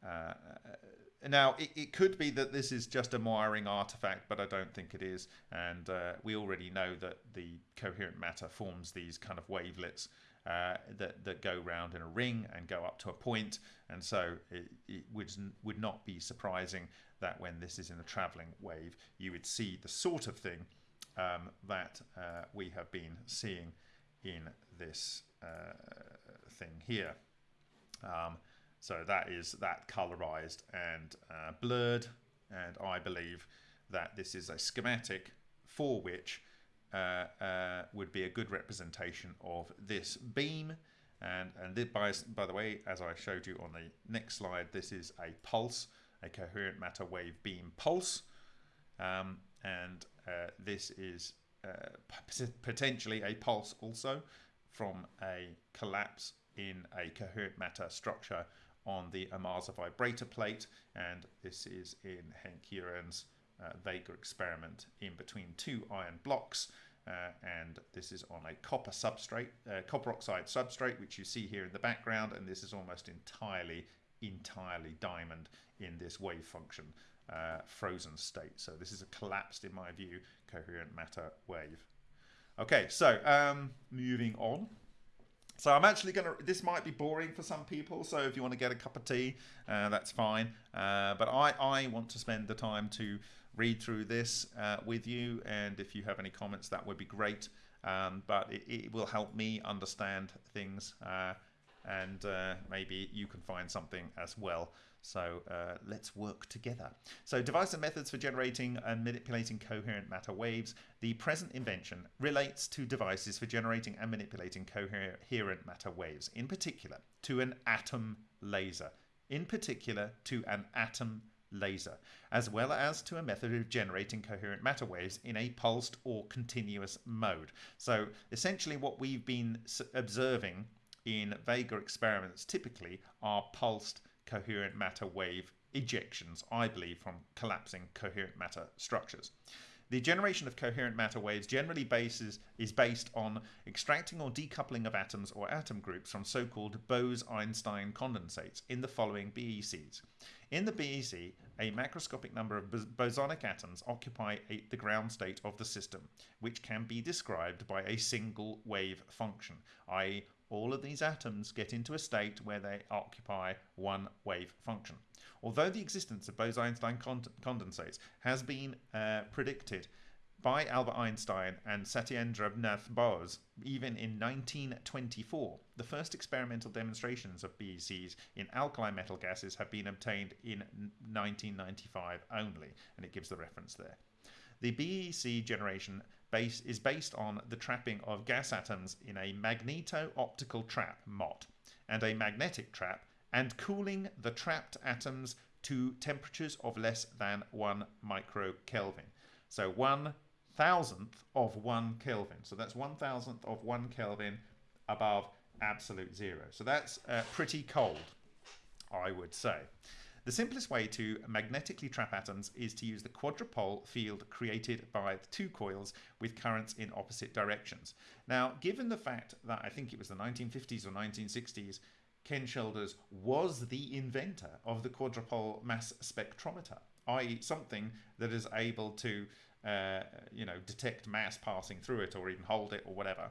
uh, now, it, it could be that this is just a wiring artifact, but I don't think it is. And uh, we already know that the coherent matter forms these kind of wavelets uh, that, that go round in a ring and go up to a point. And so it, it would, would not be surprising that when this is in a traveling wave, you would see the sort of thing um, that uh, we have been seeing in this uh, thing here. Um, so that is that colorized and uh, blurred. And I believe that this is a schematic for which uh, uh, would be a good representation of this beam. And, and by, by the way, as I showed you on the next slide, this is a pulse, a coherent matter wave beam pulse. Um, and uh, this is uh, potentially a pulse also from a collapse in a coherent matter structure on the Ohmasa vibrator plate, and this is in Henk Uren's uh, Vega experiment in between two iron blocks. Uh, and this is on a copper substrate, uh, copper oxide substrate, which you see here in the background, and this is almost entirely, entirely diamond in this wave function uh, frozen state. So this is a collapsed, in my view, coherent matter wave. Okay, so um, moving on. So I'm actually going to, this might be boring for some people, so if you want to get a cup of tea, uh, that's fine. Uh, but I, I want to spend the time to read through this uh, with you, and if you have any comments, that would be great. Um, but it, it, will help me understand things, uh, and uh, maybe you can find something as well. So uh, let's work together. So device and methods for generating and manipulating coherent matter waves. The present invention relates to devices for generating and manipulating coherent matter waves, in particular to an atom laser, in particular to an atom laser, as well as to a method of generating coherent matter waves in a pulsed or continuous mode. So essentially what we've been observing in Vega experiments typically are pulsed coherent matter wave ejections, I believe, from collapsing coherent matter structures. The generation of coherent matter waves generally bases, is based on extracting or decoupling of atoms or atom groups from so-called Bose-Einstein condensates in the following BECs. In the BEC, a macroscopic number of bosonic atoms occupy a, the ground state of the system, which can be described by a single wave function, i.e. all of these atoms get into a state where they occupy one wave function. Although the existence of Bose-Einstein condensates has been uh, predicted by Albert Einstein and Satyendra Nath Bose even in 1924, the first experimental demonstrations of BECs in alkali metal gases have been obtained in 1995 only, and it gives the reference there. The BEC generation base is based on the trapping of gas atoms in a magneto-optical trap, MOT, and a magnetic trap and cooling the trapped atoms to temperatures of less than 1 microkelvin. So 1 thousandth of 1 Kelvin. So that's 1 thousandth of 1 Kelvin above absolute zero. So that's uh, pretty cold, I would say. The simplest way to magnetically trap atoms is to use the quadrupole field created by the two coils with currents in opposite directions. Now, given the fact that I think it was the 1950s or 1960s, Ken Shoulders was the inventor of the quadrupole mass spectrometer, i.e. something that is able to, uh, you know, detect mass passing through it or even hold it or whatever.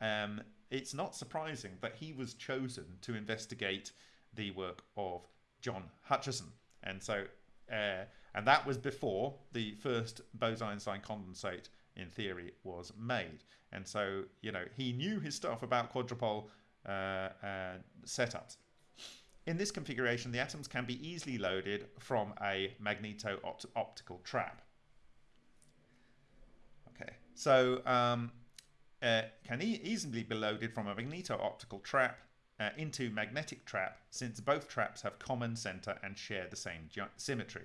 Um, it's not surprising that he was chosen to investigate the work of John Hutchison. And so, uh, and that was before the first Bose-Einstein condensate in theory was made. And so, you know, he knew his stuff about quadrupole uh, uh, setups. In this configuration, the atoms can be easily loaded from a magneto-optical trap. Okay, so um, uh, can e easily be loaded from a magneto-optical trap uh, into magnetic trap since both traps have common center and share the same symmetry.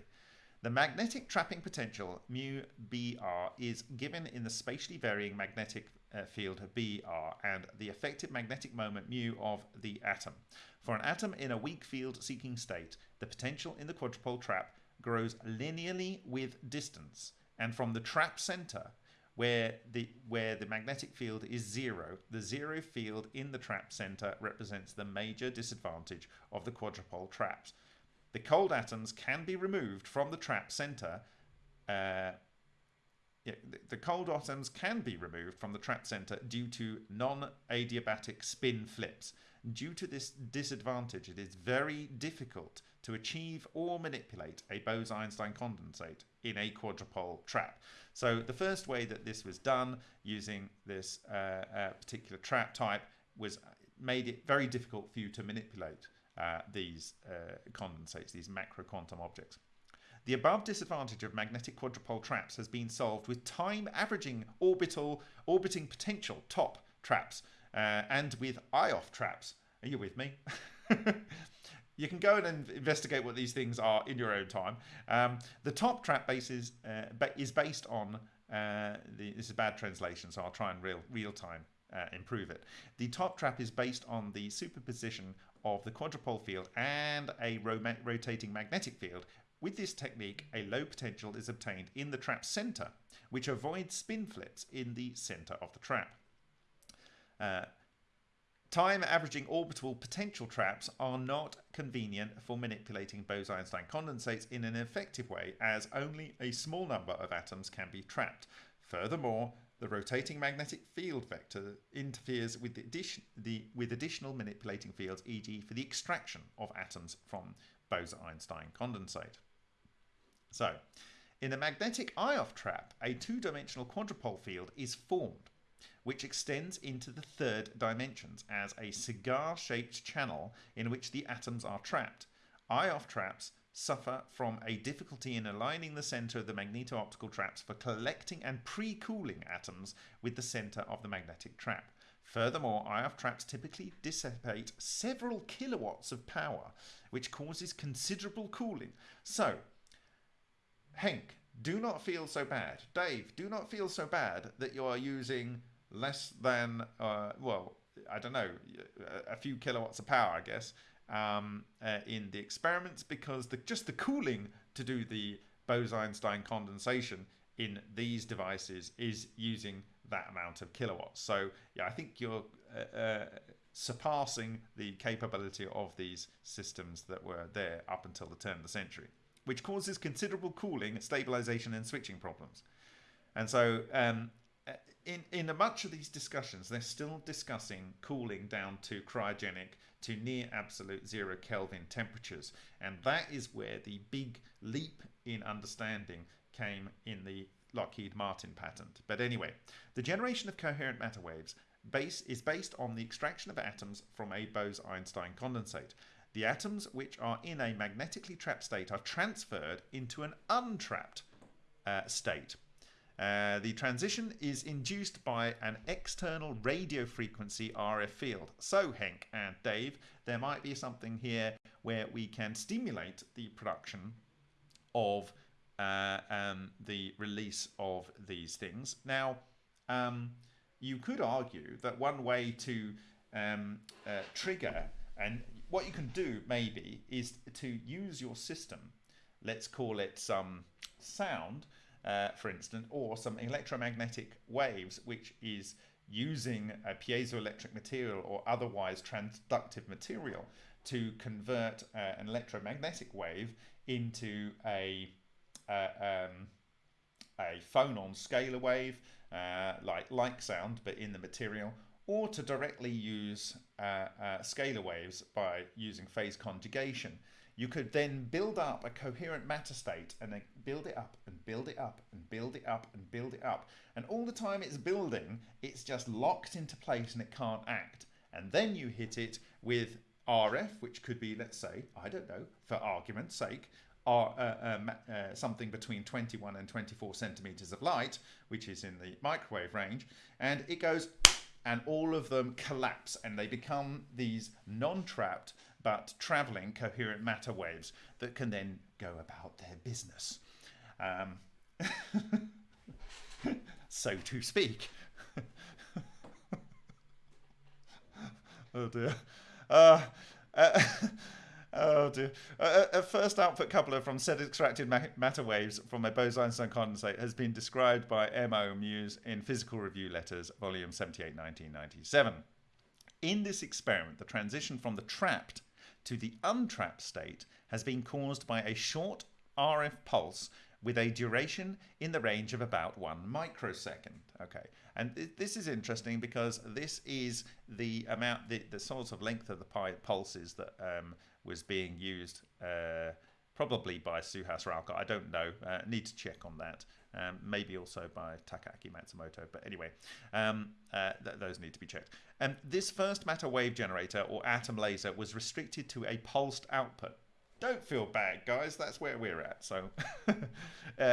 The magnetic trapping potential mu Br is given in the spatially varying magnetic uh, field Br and the effective magnetic moment mu of the atom. For an atom in a weak field seeking state, the potential in the quadrupole trap grows linearly with distance and from the trap center where the where the magnetic field is zero, the zero field in the trap center represents the major disadvantage of the quadrupole traps. The cold atoms can be removed from the trap center. Uh, the cold atoms can be removed from the trap center due to non-adiabatic spin flips. Due to this disadvantage, it is very difficult to achieve or manipulate a Bose-Einstein condensate in a quadrupole trap. So the first way that this was done using this uh, uh, particular trap type was made it very difficult for you to manipulate uh, these uh, condensates, these macro quantum objects. The above disadvantage of magnetic quadrupole traps has been solved with time averaging orbital orbiting potential top traps uh, and with Ioffe traps. Are you with me? [LAUGHS] you can go and investigate what these things are in your own time. Um, the top trap base is, uh, is based on uh, the, this is bad translation, so I'll try and real real time uh, improve it. The top trap is based on the superposition of the quadrupole field and a rotating magnetic field. With this technique, a low potential is obtained in the trap center, which avoids spin flips in the center of the trap. Time averaging orbital potential traps are not convenient for manipulating Bose-Einstein condensates in an effective way as only a small number of atoms can be trapped. Furthermore, the rotating magnetic field vector interferes with, addition, the, with additional manipulating fields, e.g. for the extraction of atoms from Bose-Einstein condensate. So, in a magnetic Ioffe trap, a two-dimensional quadrupole field is formed, which extends into the third dimensions as a cigar-shaped channel in which the atoms are trapped. Ioffe traps suffer from a difficulty in aligning the center of the magneto-optical traps for collecting and pre-cooling atoms with the center of the magnetic trap. Furthermore, Ioffe traps typically dissipate several kilowatts of power, which causes considerable cooling. So, Hank, do not feel so bad. Dave, do not feel so bad that you are using less than, uh, well, I don't know, a few kilowatts of power, I guess, um, uh, in the experiments because the, just the cooling to do the Bose-Einstein condensation in these devices is using that amount of kilowatts. So yeah, I think you're uh, uh, surpassing the capability of these systems that were there up until the turn of the century, which causes considerable cooling, stabilization, and switching problems. And so, um, in in much of these discussions, they're still discussing cooling down to cryogenic to near absolute zero Kelvin temperatures, and that is where the big leap in understanding came in the Lockheed Martin patent. But anyway, the generation of coherent matter waves base is based on the extraction of atoms from a Bose-Einstein condensate. The atoms which are in a magnetically trapped state are transferred into an untrapped uh, state. Uh, the transition is induced by an external radio frequency RF field. So, Henk and Dave, there might be something here where we can stimulate the production of uh, um, the release of these things. Now, um, you could argue that one way to um, uh, trigger, and what you can do maybe, is to use your system, let's call it some sound, uh, for instance, or some electromagnetic waves, which is using a piezoelectric material or otherwise transductive material to convert uh, an electromagnetic wave into a uh, um, a phonon scalar wave, uh, like like sound, but in the material, or to directly use uh, uh, scalar waves by using phase conjugation. You could then build up a coherent matter state and then build it up and build it up and build it up and build it up. And all the time it's building, it's just locked into place and it can't act. And then you hit it with RF, which could be, let's say, I don't know, for argument's sake, are uh, um, uh, something between 21 and 24 centimeters of light, which is in the microwave range, and it goes and all of them collapse and they become these non-trapped but traveling coherent matter waves that can then go about their business. Um, [LAUGHS] so to speak. [LAUGHS] oh dear. Uh, uh, [LAUGHS] Oh dear. A, a, first output coupler from said extracted matter waves from a Bose-Einstein condensate has been described by M.O. Mewes in Physical Review Letters, volume 78, 1997. In this experiment, the transition from the trapped to the untrapped state has been caused by a short RF pulse with a duration in the range of about one microsecond. Okay, and th this is interesting because this is the amount, the, the sort of length of the pulses that um, was being used uh, probably by Suhas Ralkar. I don't know. Uh, need to check on that. Um, maybe also by Takaaki Matsumoto. But anyway, um, uh, th those need to be checked. Um, this first matter wave generator or atom laser was restricted to a pulsed output. Don't feel bad, guys. That's where we're at. So [LAUGHS] uh,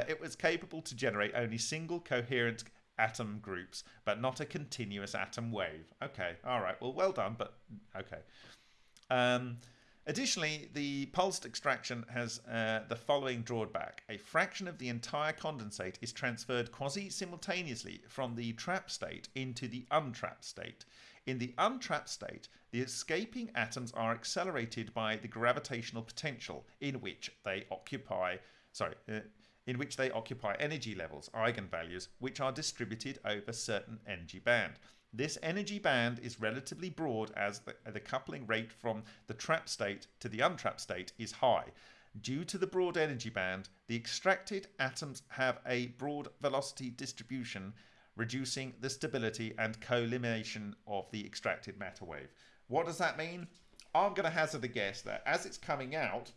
it was capable to generate only single coherent atom groups, but not a continuous atom wave. Okay, all right. Well, well done, but okay. Um, Additionally, the pulsed extraction has uh, the following drawback. A fraction of the entire condensate is transferred quasi-simultaneously from the trapped state into the untrapped state. In the untrapped state, the escaping atoms are accelerated by the gravitational potential in which they occupy, sorry, uh, in which they occupy energy levels, eigenvalues, which are distributed over certain energy band. This energy band is relatively broad as the, the coupling rate from the trapped state to the untrapped state is high. Due to the broad energy band, the extracted atoms have a broad velocity distribution, reducing the stability and collimation of the extracted matter wave. What does that mean? I'm going to hazard a guess that as it's coming out,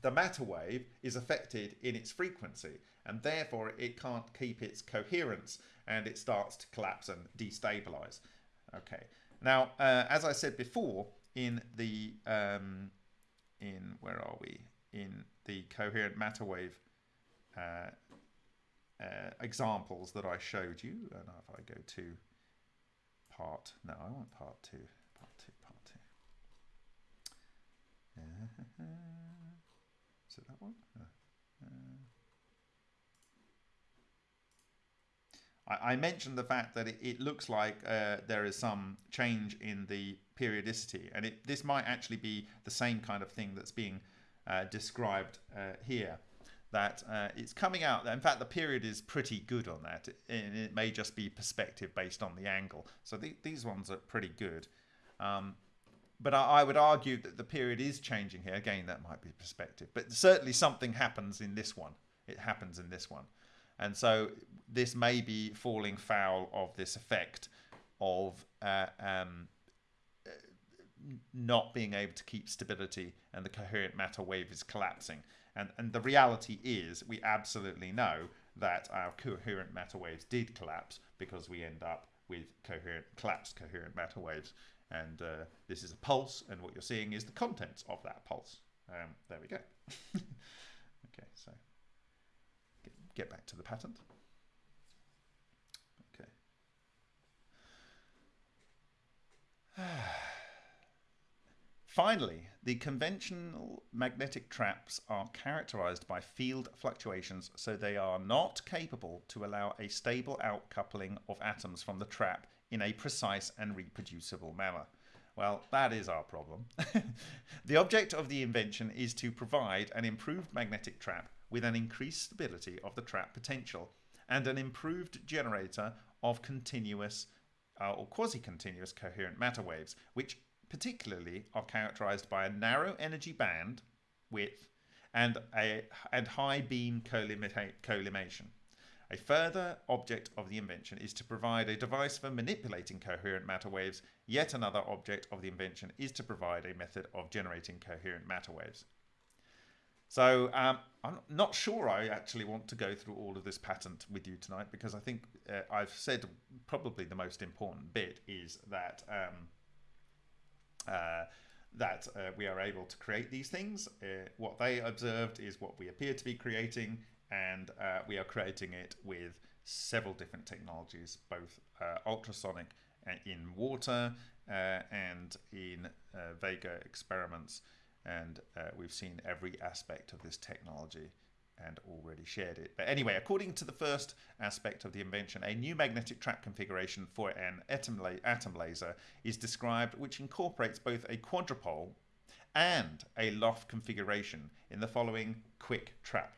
the matter wave is affected in its frequency and therefore it can't keep its coherence and it starts to collapse and destabilize. Okay. Now, uh, as I said before, in the um, in where are we? In the coherent matter wave uh, uh, examples that I showed you, and if I go to part, no, I want part two, part two, part two. [LAUGHS] Is it that one? Uh, I, mentioned the fact that it, looks like uh, there is some change in the periodicity, and it, this might actually be the same kind of thing that's being uh, described uh, here. That uh, it's coming out. In fact, the period is pretty good on that, and it may just be perspective based on the angle. So the, these ones are pretty good. Um, but I, I, would argue that the period is changing here. Again, that might be perspective, but certainly something happens in this one. It happens in this one. And so this may be falling foul of this effect of uh, um, not being able to keep stability and the coherent matter wave is collapsing. And, and the reality is we absolutely know that our coherent matter waves did collapse because we end up with coherent collapsed coherent matter waves. And uh, this is a pulse, and what you're seeing is the contents of that pulse. Um, there we go. [LAUGHS] okay, so get, back to the patent. Okay. [SIGHS] Finally, the conventional magnetic traps are characterized by field fluctuations, so they are not capable to allow a stable outcoupling of atoms from the trap in a precise and reproducible manner. Well, that is our problem. [LAUGHS] the object of the invention is to provide an improved magnetic trap with an increased stability of the trap potential and an improved generator of continuous uh, or quasi-continuous coherent matter waves, which particularly are characterized by a narrow energy band width and, a, and high beam collimation. A further object of the invention is to provide a device for manipulating coherent matter waves. Yet another object of the invention is to provide a method of generating coherent matter waves. So um, I'm not sure I actually want to go through all of this patent with you tonight because I think uh, I've said probably the most important bit is that um, uh, that uh, we are able to create these things. Uh, what they observed is what we appear to be creating, and uh, we are creating it with several different technologies, both uh, ultrasonic in water and in Vega experiments. And uh, we've seen every aspect of this technology and already shared it. But anyway, according to the first aspect of the invention, a new magnetic trap configuration for an atom, la atom laser is described which incorporates both a quadrupole and a loft configuration in the following QUIC trap,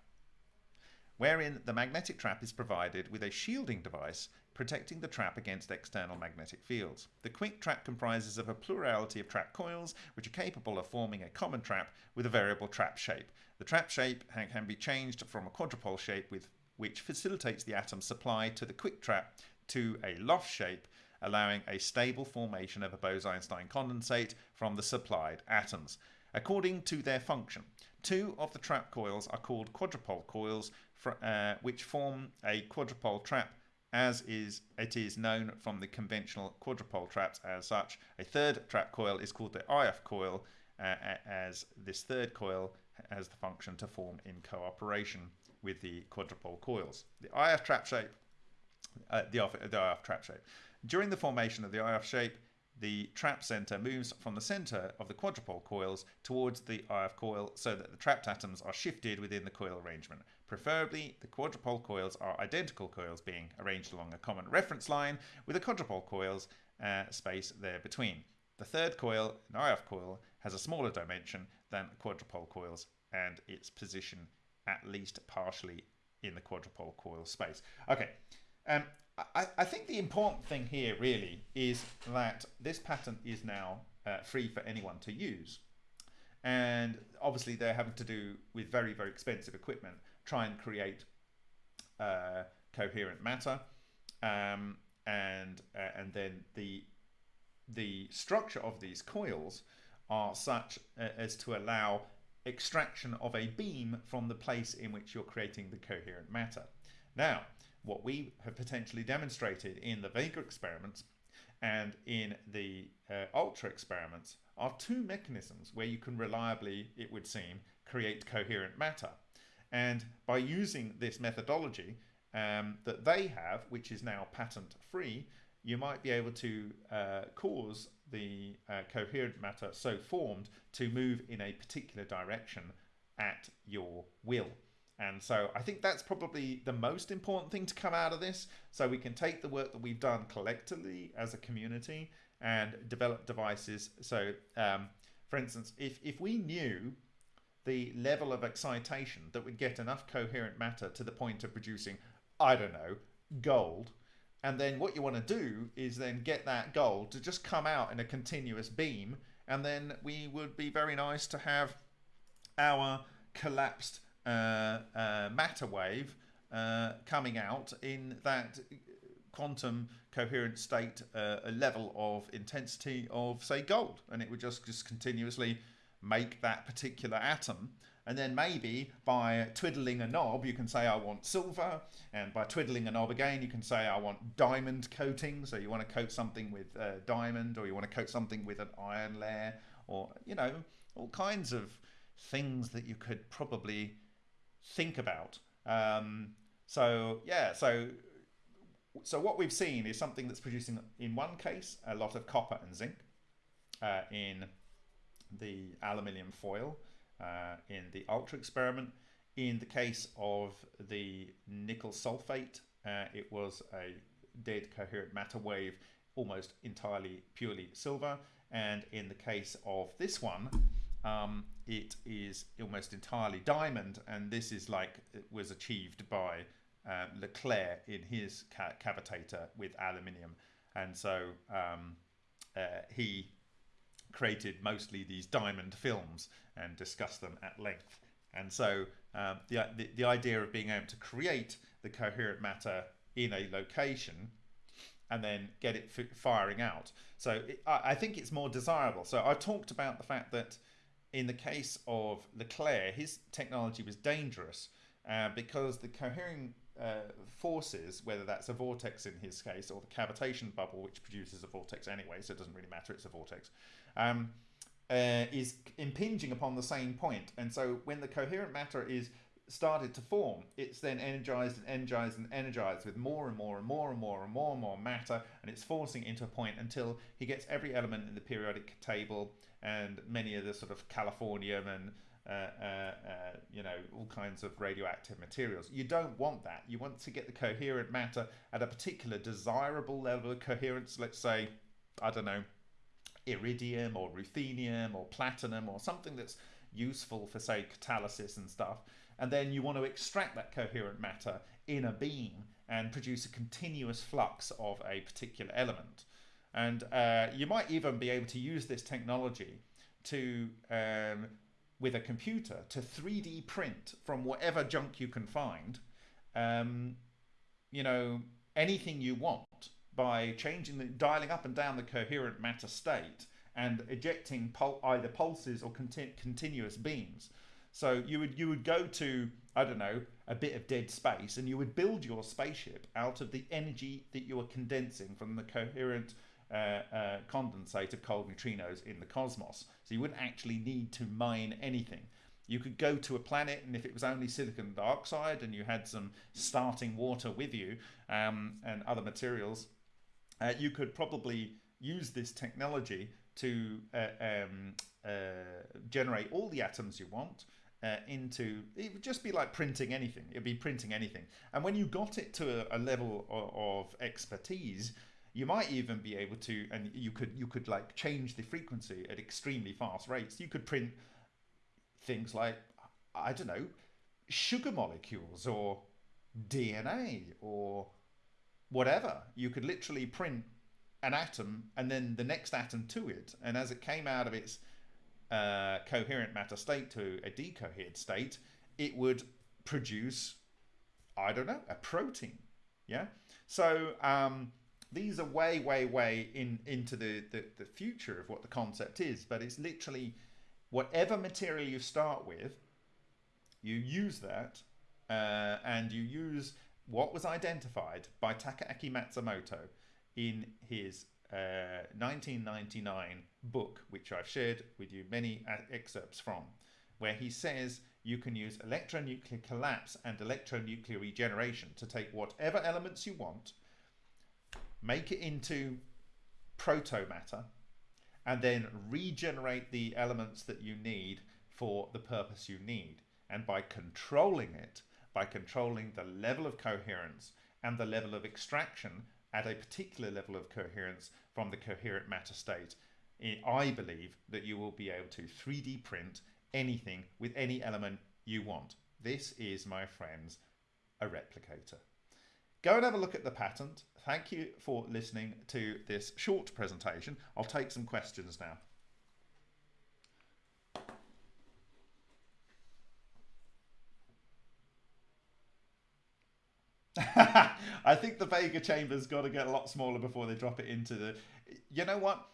wherein the magnetic trap is provided with a shielding device protecting the trap against external magnetic fields. The QUIC trap comprises of a plurality of trap coils which are capable of forming a common trap with a variable trap shape. The trap shape can be changed from a quadrupole shape with which facilitates the atom's supply to the QUIC trap to a loft shape allowing a stable formation of a Bose-Einstein condensate from the supplied atoms. According to their function, two of the trap coils are called quadrupole coils, for, uh, which form a quadrupole trap as is it is known from the conventional quadrupole traps as such. A third trap coil is called the IF coil, uh, as this third coil has the function to form in cooperation with the quadrupole coils. The IF trap shape, uh, the, the IF trap shape. During the formation of the IF shape, the trap center moves from the center of the quadrupole coils towards the IF coil so that the trapped atoms are shifted within the coil arrangement. Preferably, the quadrupole coils are identical coils being arranged along a common reference line with a quadrupole coils uh, space there between. The third coil, an IF coil, has a smaller dimension than quadrupole coils and its position at least partially in the quadrupole coil space. Okay, um, I, I think the important thing here really is that this patent is now uh, free for anyone to use. And obviously they're having to do with very, very expensive equipment try and create uh, coherent matter, um, and uh, and then the the structure of these coils are such uh, as to allow extraction of a beam from the place in which you're creating the coherent matter. Now, what we have potentially demonstrated in the Vega experiments and in the uh, Ultra experiments are two mechanisms where you can reliably, it would seem, create coherent matter. And by using this methodology um, that they have, which is now patent free, you might be able to uh, cause the uh, coherent matter so formed to move in a particular direction at your will. And so I think that's probably the most important thing to come out of this. So we can take the work that we've done collectively as a community and develop devices. So, um, for instance, if, if we knew the level of excitation that would get enough coherent matter to the point of producing, I don't know, gold, and then what you want to do is then get that gold to just come out in a continuous beam, and then we would be very nice to have our collapsed uh, uh, matter wave uh, coming out in that quantum coherent state uh, a level of intensity of say gold. And it would just just continuously make that particular atom. And then maybe by twiddling a knob you can say I want silver. And by twiddling a knob again you can say I want diamond coating so you want to coat something with diamond or you want to coat something with an iron layer or you know all kinds of things that you could probably think about. Um, so yeah so so what we've seen is something that's producing in one case a lot of copper and zinc uh, in the aluminium foil uh, in the ultra experiment. In the case of the nickel sulfate, uh, it was a dead coherent matter wave, almost entirely purely silver. And in the case of this one, um, it is almost entirely diamond. And this is like it was achieved by uh, Leclair in his ca cavitator with aluminium. And so um, uh, he created mostly these diamond films and discussed them at length. And so um, the, the, the idea of being able to create the coherent matter in a location and then get it firing out. So it, I, I think it's more desirable. So I talked about the fact that in the case of Leclair, his technology was dangerous uh, because the cohering uh, forces, whether that's a vortex in his case or the cavitation bubble, which produces a vortex anyway, so it doesn't really matter, it's a vortex, um, uh, is impinging upon the same point. And so when the coherent matter is started to form, it's then energized and energized and energized with more and more and more and more and more and more matter, and it's forcing into a point until he gets every element in the periodic table and many of the sort of californium and uh, uh, uh, you know, all kinds of radioactive materials. You don't want that. You want to get the coherent matter at a particular desirable level of coherence. Let's say, I don't know, iridium or ruthenium or platinum or something that's useful for say catalysis and stuff and then you want to extract that coherent matter in a beam and produce a continuous flux of a particular element. And uh, you might even be able to use this technology to um, with a computer to 3d print from whatever junk you can find um, you know anything you want by changing the dialing up and down the coherent matter state and ejecting pul either pulses or conti continuous beams. So you would you would go to I don't know a bit of dead space and you would build your spaceship out of the energy that you are condensing from the coherent uh, uh, condensate of cold neutrinos in the cosmos. So you wouldn't actually need to mine anything. You could go to a planet, and if it was only silicon dioxide and you had some starting water with you um, and other materials, uh, you could probably use this technology to uh, um, uh, generate all the atoms you want uh, into it would just be like printing anything. It'd be printing anything. And when you got it to a, a level of, of, expertise you might even be able to and you could you could like change the frequency at extremely fast rates. You could print things like i don't know sugar molecules or dna or whatever. You could literally print an atom and then the next atom to it. And as it came out of its uh, coherent matter state to a decoherent state, it would produce, I don't know, a protein. Yeah. So um, these are way, way, way in into the, the, the future of what the concept is. But it's literally whatever material you start with, you use that uh, and you use what was identified by Takaaki Matsumoto in his uh, 1999 book, which I've shared with you many excerpts from, where he says you can use electronuclear collapse and electronuclear regeneration to take whatever elements you want, make it into protomatter, and then regenerate the elements that you need for the purpose you need. And by controlling it, by controlling the level of coherence and the level of extraction at a particular level of coherence from the coherent matter state, I believe that you will be able to 3D print anything with any element you want. This is, my friends, a replicator. Go and have a look at the patent. Thank you for listening to this short presentation. I'll take some questions now. [LAUGHS] I think the Vega chamber's got to get a lot smaller before they drop it into the. You know what?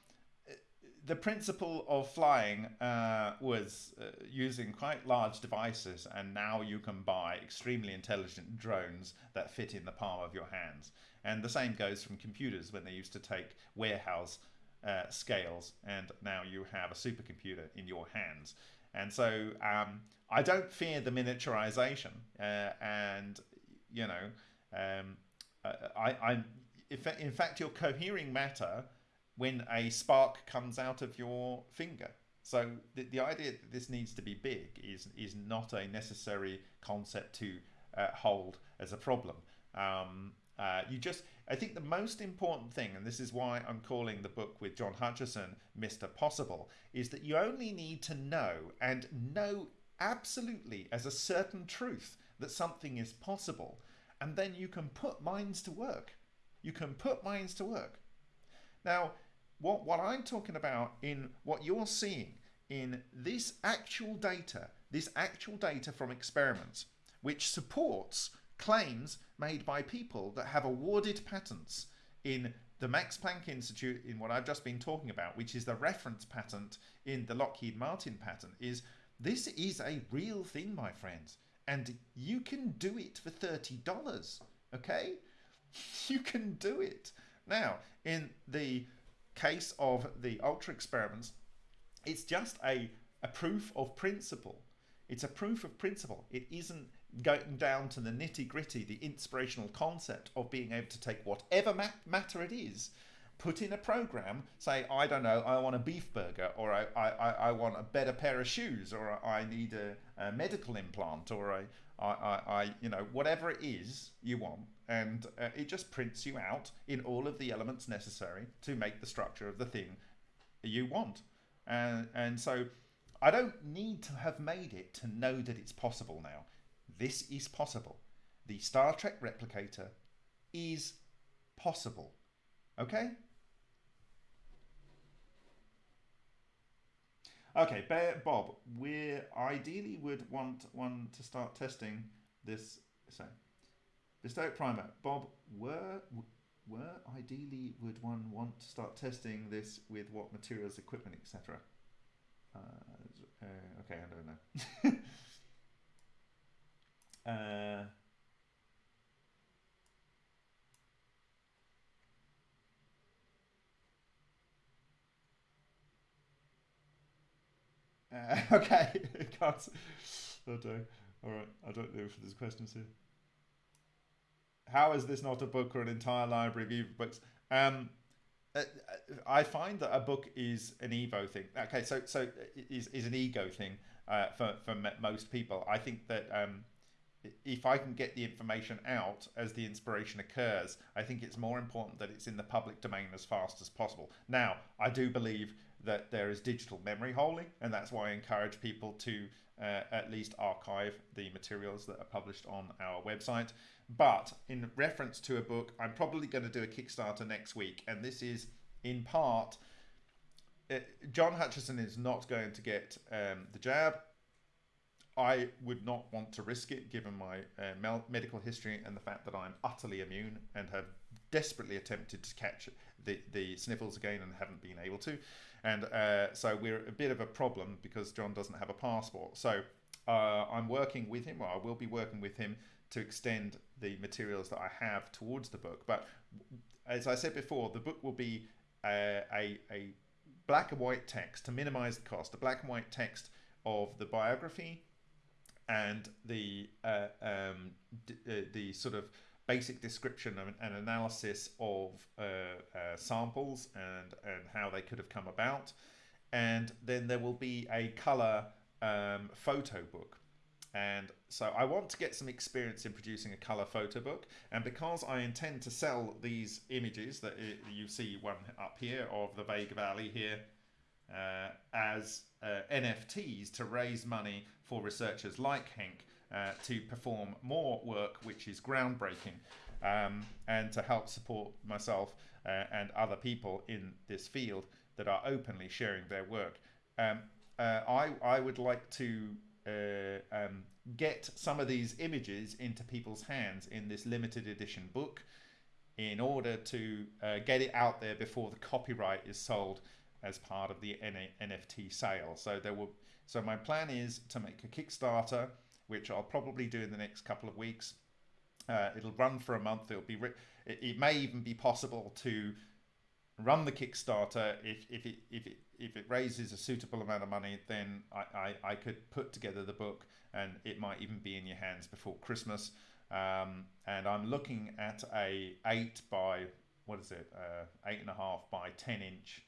The principle of flying uh, was uh, using quite large devices, and now you can buy extremely intelligent drones that fit in the palm of your hands. And the same goes from computers when they used to take warehouse uh, scales, and now you have a supercomputer in your hands. And so um, I don't fear the miniaturization, uh, and you know um, I, I'm, in fact, you're cohering matter when a spark comes out of your finger. So the, the idea that this needs to be big is is not a necessary concept to uh, hold as a problem. Um, uh, you just, I think the most important thing, and this is why I'm calling the book with John Hutchison Mr. Possible, is that you only need to know and know absolutely as a certain truth that something is possible and then you can put minds to work. You can put minds to work. Now, what, what I'm talking about in what you're seeing in this actual data, this actual data from experiments, which supports claims made by people that have awarded patents in the Max Planck Institute in what I've just been talking about, which is the reference patent in the Lockheed Martin patent, is this is a real thing, my friends and you can do it for $30 okay? [LAUGHS] You can do it. Now in the case of the ultra experiments it's just a, a proof of principle. It's a proof of principle. It isn't going down to the nitty gritty the inspirational concept of being able to take whatever matter it is put in a program, say, I don't know, I want a beef burger, or I, I, I want a better pair of shoes, or I need a, a medical implant, or I, I, I, you know, whatever it is you want, and uh, it just prints you out in all of the elements necessary to make the structure of the thing you want. And, and so I don't need to have made it to know that it's possible now. This is possible. The Star Trek replicator is possible. Okay? Okay, Bob, we ideally would want one to start testing this. So, Bestow Primer, Bob, were were ideally would one want to start testing this with what materials, equipment, etc. Uh, uh, okay, I don't know. [LAUGHS] uh, Uh, [LAUGHS] okay, can't. I don't. All right, I don't know if there's questions here. How is this not a book or an entire library of books? Um, uh, I find that a book is an Evo thing. Okay, so so is is an ego thing uh, for for most people. I think that um, if I can get the information out as the inspiration occurs, I think it's more important that it's in the public domain as fast as possible. Now, I do believe that there is digital memory holding, and that's why I encourage people to uh, at least archive the materials that are published on our website. But in reference to a book, I'm probably going to do a Kickstarter next week, and this is in part. Uh, John Hutchison is not going to get um, the jab. I would not want to risk it given my uh, medical history and the fact that I'm utterly immune and have desperately attempted to catch the, the sniffles again and haven't been able to. And uh, so we're a bit of a problem because John doesn't have a passport. So uh, I'm working with him, or I will be working with him to extend the materials that I have towards the book. But as I said before, the book will be a, a, a black and white text to minimize the cost, a black and white text of the biography and the uh, um, uh, the sort of basic description and analysis of uh, uh, samples and, and how they could have come about. And then there will be a color um, photo book. and so I want to get some experience in producing a color photo book. And because I intend to sell these images that you see one up here of the Vega Valley here uh, as uh, NFTs to raise money for researchers like Henk uh, to perform more work which is groundbreaking um, and to help support myself uh, and other people in this field that are openly sharing their work. Um, uh, I, I would like to uh, um, get some of these images into people's hands in this limited edition book in order to uh, get it out there before the copyright is sold as part of the NFT sale. So there will. So my plan is to make a Kickstarter, which I'll probably do in the next couple of weeks. Uh, it'll run for a month. It'll be. It, it may even be possible to run the Kickstarter if, if it if it if it raises a suitable amount of money, then I, I, I could put together the book and it might even be in your hands before Christmas. Um, and I'm looking at a eight by what is it, uh, eight and a half by ten inch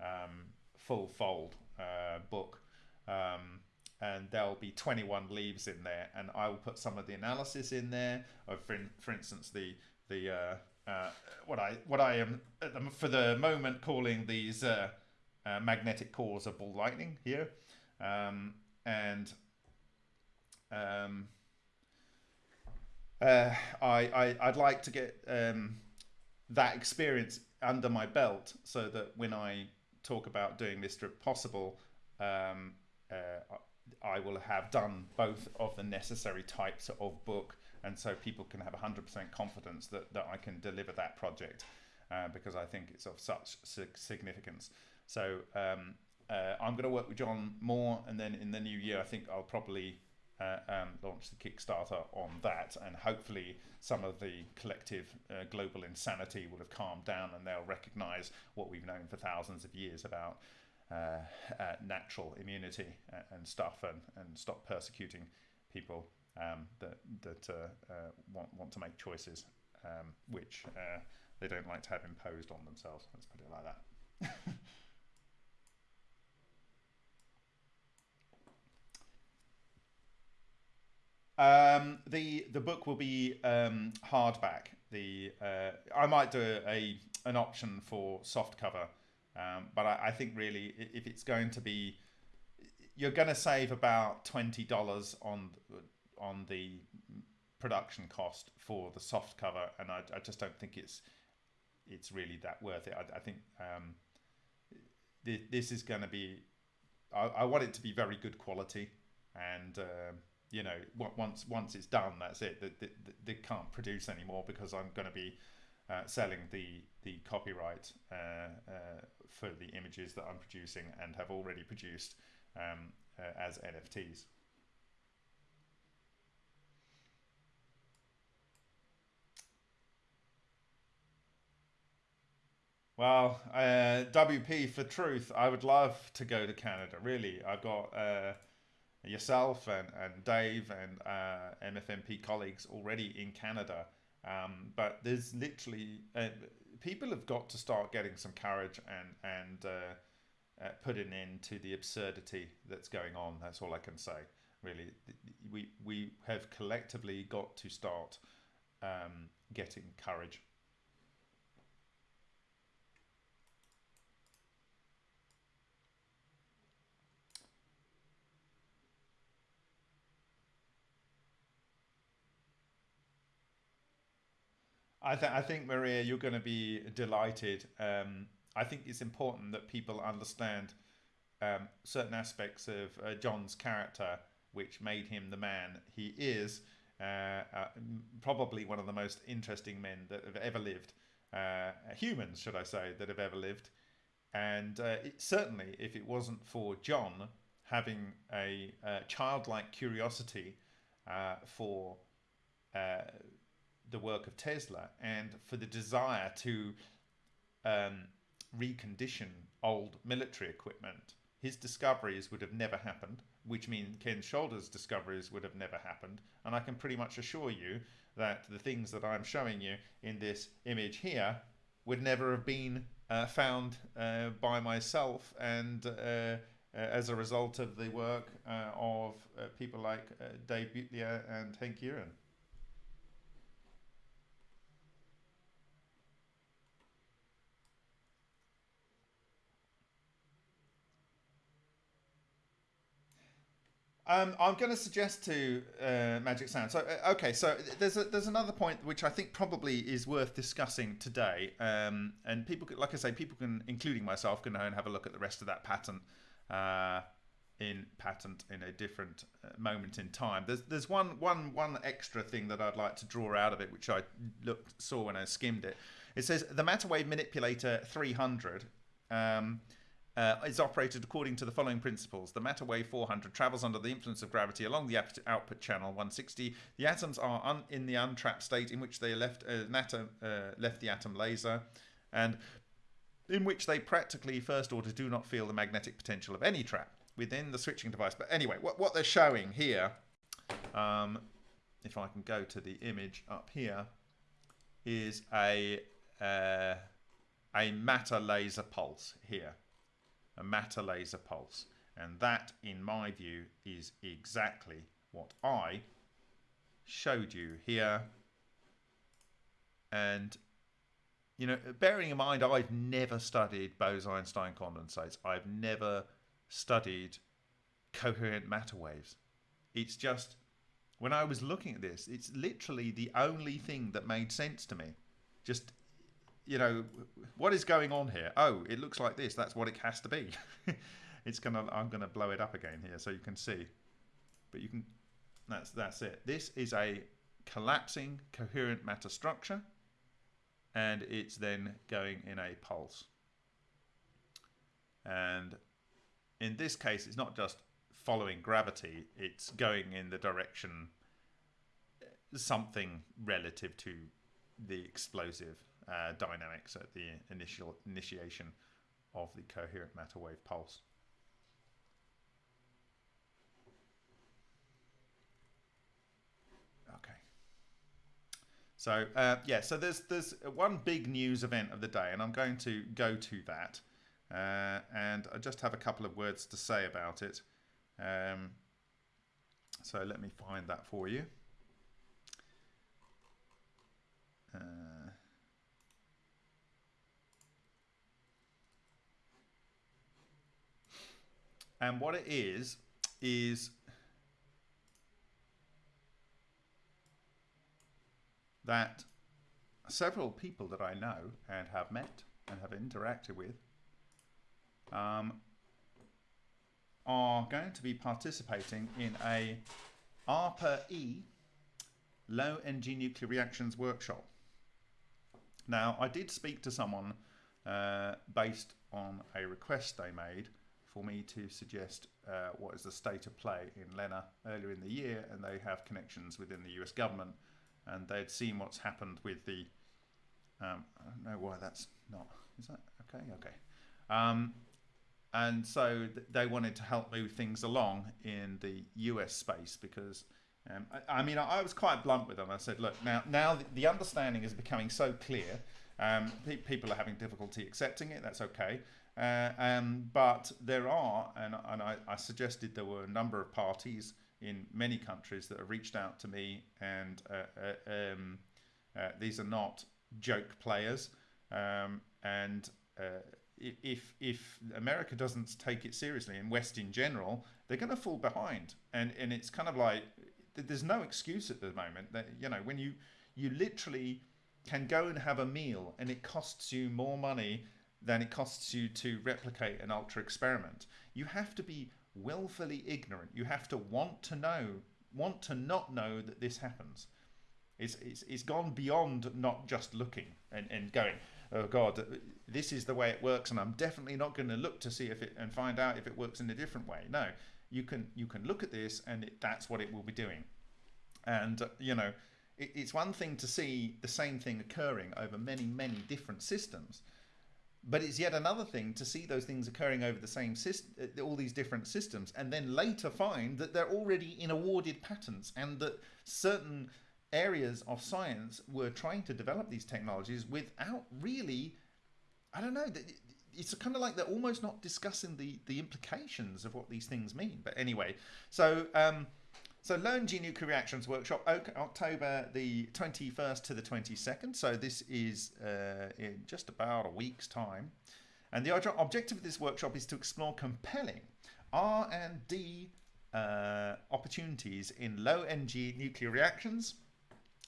um, full fold uh, book. Um, and there'll be 21 leaves in there, and I will put some of the analysis in there. For, for instance, the the uh, uh, what I what I am for the moment calling these uh, uh, magnetic cores of ball lightning here, um, and um, uh, I, I would like to get um, that experience under my belt so that when I talk about doing this trip possible, um, uh, I will have done both of the necessary types of book and so people can have 100% confidence that, that I can deliver that project uh, because I think it's of such significance. So um, uh, I'm going to work with John more, and then in the new year, I think I'll probably uh, um, launch the Kickstarter on that, and hopefully some of the collective uh, global insanity will have calmed down, and they'll recognise what we've known for thousands of years about. Uh, uh, natural immunity and stuff, and, and stop persecuting people um, that that uh, uh, want want to make choices um, which uh, they don't like to have imposed on themselves. Let's put it like that. [LAUGHS] Um, the the book will be um, hardback. The uh, I might do a an option for soft cover, um, but I, I, think really if it's going to be, you're going to save about twenty dollars on on the production cost for the soft cover, and I, I just don't think it's it's really that worth it. I, I think um, th- this is going to be. I, want it to be very good quality, and uh, you know, once once it's done, that's it. They can't produce anymore because I'm going to be uh, selling the the copyright uh, uh, for the images that I'm producing and have already produced um, uh, as NFTs. Well, uh, WP for truth. I would love to go to Canada. Really, I've got uh, yourself and, and Dave and uh, MFMP colleagues already in Canada. Um, but there's literally uh, people have got to start getting some courage and and uh, uh, putting into the absurdity that's going on. That's all I can say. Really, we we have collectively got to start um, getting courage. I, th- I think Maria, you're going to be delighted. Um, I think it's important that people understand um, certain aspects of uh, John's character, which made him the man he is. Uh, uh, probably one of the most interesting men that have ever lived, uh, humans, should I say, that have ever lived. And uh, it, certainly, if it wasn't for John having a, a childlike curiosity uh, for the work of Tesla and for the desire to um, recondition old military equipment, his discoveries would have never happened, which means Ken Shoulders' discoveries would have never happened. And I can pretty much assure you that the things that I'm showing you in this image here would never have been uh, found uh, by myself and uh, uh, as a result of the work uh, of uh, people like Dave Butler and Henk Uren. Um, I'm going to suggest to uh, Magic Sound. So, uh, okay, so there's a, there's another point which I think probably is worth discussing today. Um, and people, could, like I say, people can, including myself, can go and have a look at the rest of that patent uh, in patent in a different uh, moment in time. There's there's one one one extra thing that I'd like to draw out of it, which I looked saw when I skimmed it. It says the matter wave manipulator 300. Um, uh, is operated according to the following principles. The matter wave 400 travels under the influence of gravity along the output channel 160. The atoms are in the untrapped state in which they left uh, atom, uh, left the atom laser, and in which they practically first order do not feel the magnetic potential of any trap within the switching device. But anyway, what, what they're showing here, um, if I can go to the image up here, is a uh, a matter laser pulse here a matter laser pulse. And that, in my view, is exactly what I showed you here. And, you know, bearing in mind, I've never studied Bose-Einstein condensates. I've never studied coherent matter waves. It's just, when I was looking at this, it's literally the only thing that made sense to me. Just you know, what is going on here? Oh, it looks like this. That's what it has to be. [LAUGHS] it's gonna. I'm gonna blow it up again here so you can see. But you can. That's that's it. This is a collapsing coherent matter structure, and it's then going in a pulse. And in this case, it's not just following gravity; it's going in the direction something relative to the explosive uh, dynamics at the initial initiation of the coherent matter wave pulse. Okay. So uh, yeah, so there's there's one big news event of the day, and I'm going to go to that, uh, and I just have a couple of words to say about it. Um, so let me find that for you. Uh, And what it is, is that several people that I know and have met and have interacted with um, are going to be participating in a ARPA-E low energy nuclear reactions workshop. Now, I did speak to someone uh, based on a request they made for me to suggest uh, what is the state of play in LENR earlier in the year, and they have connections within the US government, and they had seen what's happened with the. Um, I don't know why that's not. Is that okay? Okay. Um, and so th they wanted to help move things along in the US space because. Um, I, I, mean, I, I, was quite blunt with them. I said, "Look, now, now the, the understanding is becoming so clear. Um, pe people are having difficulty accepting it. That's okay. Uh, um, but there are, and, and I, I, suggested there were a number of parties in many countries that have reached out to me, and uh, uh, um, uh, these are not joke players. Um, and uh, if if America doesn't take it seriously, and West in general, they're going to fall behind. And and it's kind of like there's no excuse at the moment that you know when you you literally can go and have a meal and it costs you more money than it costs you to replicate an ultra experiment. You have to be willfully ignorant. You have to want to know, want to not know that this happens. It's, it's, it's gone beyond not just looking and, and going, oh God, this is the way it works, and I'm definitely not going to look to see if it and find out if it works in a different way. No, you can you can look at this, and it, that's what it will be doing. And uh, you know, it, it's one thing to see the same thing occurring over many many different systems, but it's yet another thing to see those things occurring over the same system, uh, all these different systems, and then later find that they're already in awarded patents and that certain areas of science were trying to develop these technologies without really, I don't know, it's kind of like they're almost not discussing the the implications of what these things mean. But anyway, so. Um, so LEarnG Nuclear Reactions Workshop, October the 21st to the 22nd. So this is uh, in just about a week's time. And the objective of this workshop is to explore compelling R&D uh, opportunities in low energy nuclear reactions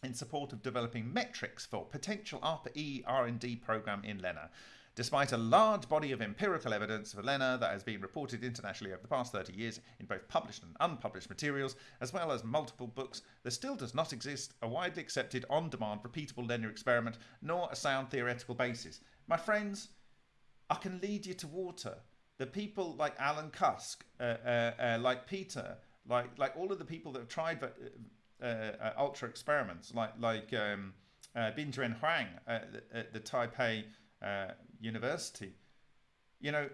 in support of developing metrics for potential ARPA-E R&D program in LENR. Despite a large body of empirical evidence for LENR that has been reported internationally over the past 30 years in both published and unpublished materials, as well as multiple books, there still does not exist a widely accepted on-demand repeatable LENR experiment, nor a sound theoretical basis. My friends, I can lead you to water. The people like Alan Cusk, uh, uh, uh, like Peter, like like all of the people that have tried uh, uh, ultra experiments, like like um, uh, Huang at, at the Taipei university. You know,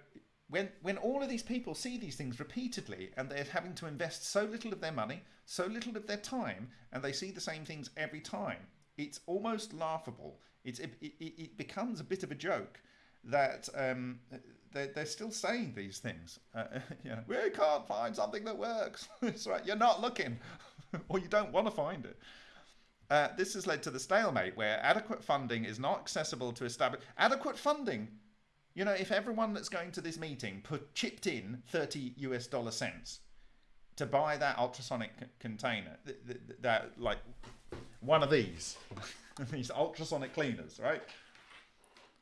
when when all of these people see these things repeatedly and they're having to invest so little of their money, so little of their time, and they see the same things every time, it's almost laughable. It's it, it, it becomes a bit of a joke that um, they're, they're still saying these things. Uh, [LAUGHS] you know, we can't find something that works. [LAUGHS] it's right, you're not looking, [LAUGHS] or you don't want to find it. Uh, this has led to the stalemate where adequate funding is not accessible to establish adequate funding. You know, if everyone that's going to this meeting put chipped in 30 US dollar cents to buy that ultrasonic container, th th that like one of these, [LAUGHS] these ultrasonic cleaners, right?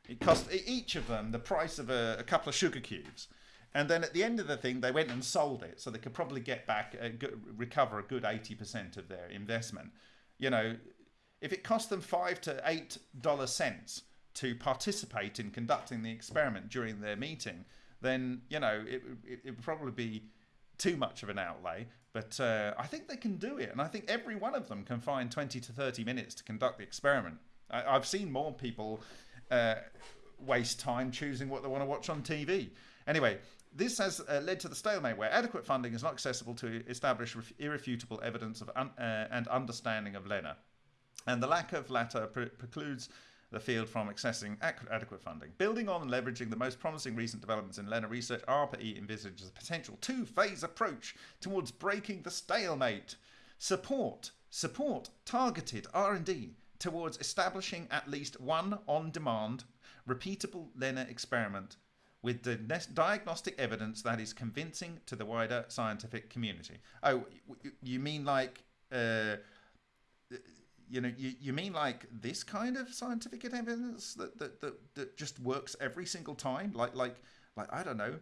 It cost each of them the price of a, a couple of sugar cubes. And then at the end of the thing, they went and sold it, so they could probably get back, a good, recover a good 80% of their investment you know, if it cost them five to eight dollar cents to participate in conducting the experiment during their meeting, then you know it, it, it would probably be too much of an outlay. But uh, I think they can do it, and I think every one of them can find 20 to 30 minutes to conduct the experiment. I, have seen more people uh, waste time choosing what they want to watch on TV. Anyway, this has uh, led to the stalemate where adequate funding is not accessible to establish irrefutable evidence of un uh, and understanding of LENR. And the lack of latter pre precludes the field from accessing adequate funding. Building on and leveraging the most promising recent developments in LENR research, ARPA-E envisages a potential two-phase approach towards breaking the stalemate. Support, support targeted R&D towards establishing at least one on-demand, repeatable LENR experiment with the diagnostic evidence that is convincing to the wider scientific community. Oh, you mean like, uh, you know, you, you mean like this kind of scientific evidence that, that, that, that just works every single time? Like, like, like, I don't know,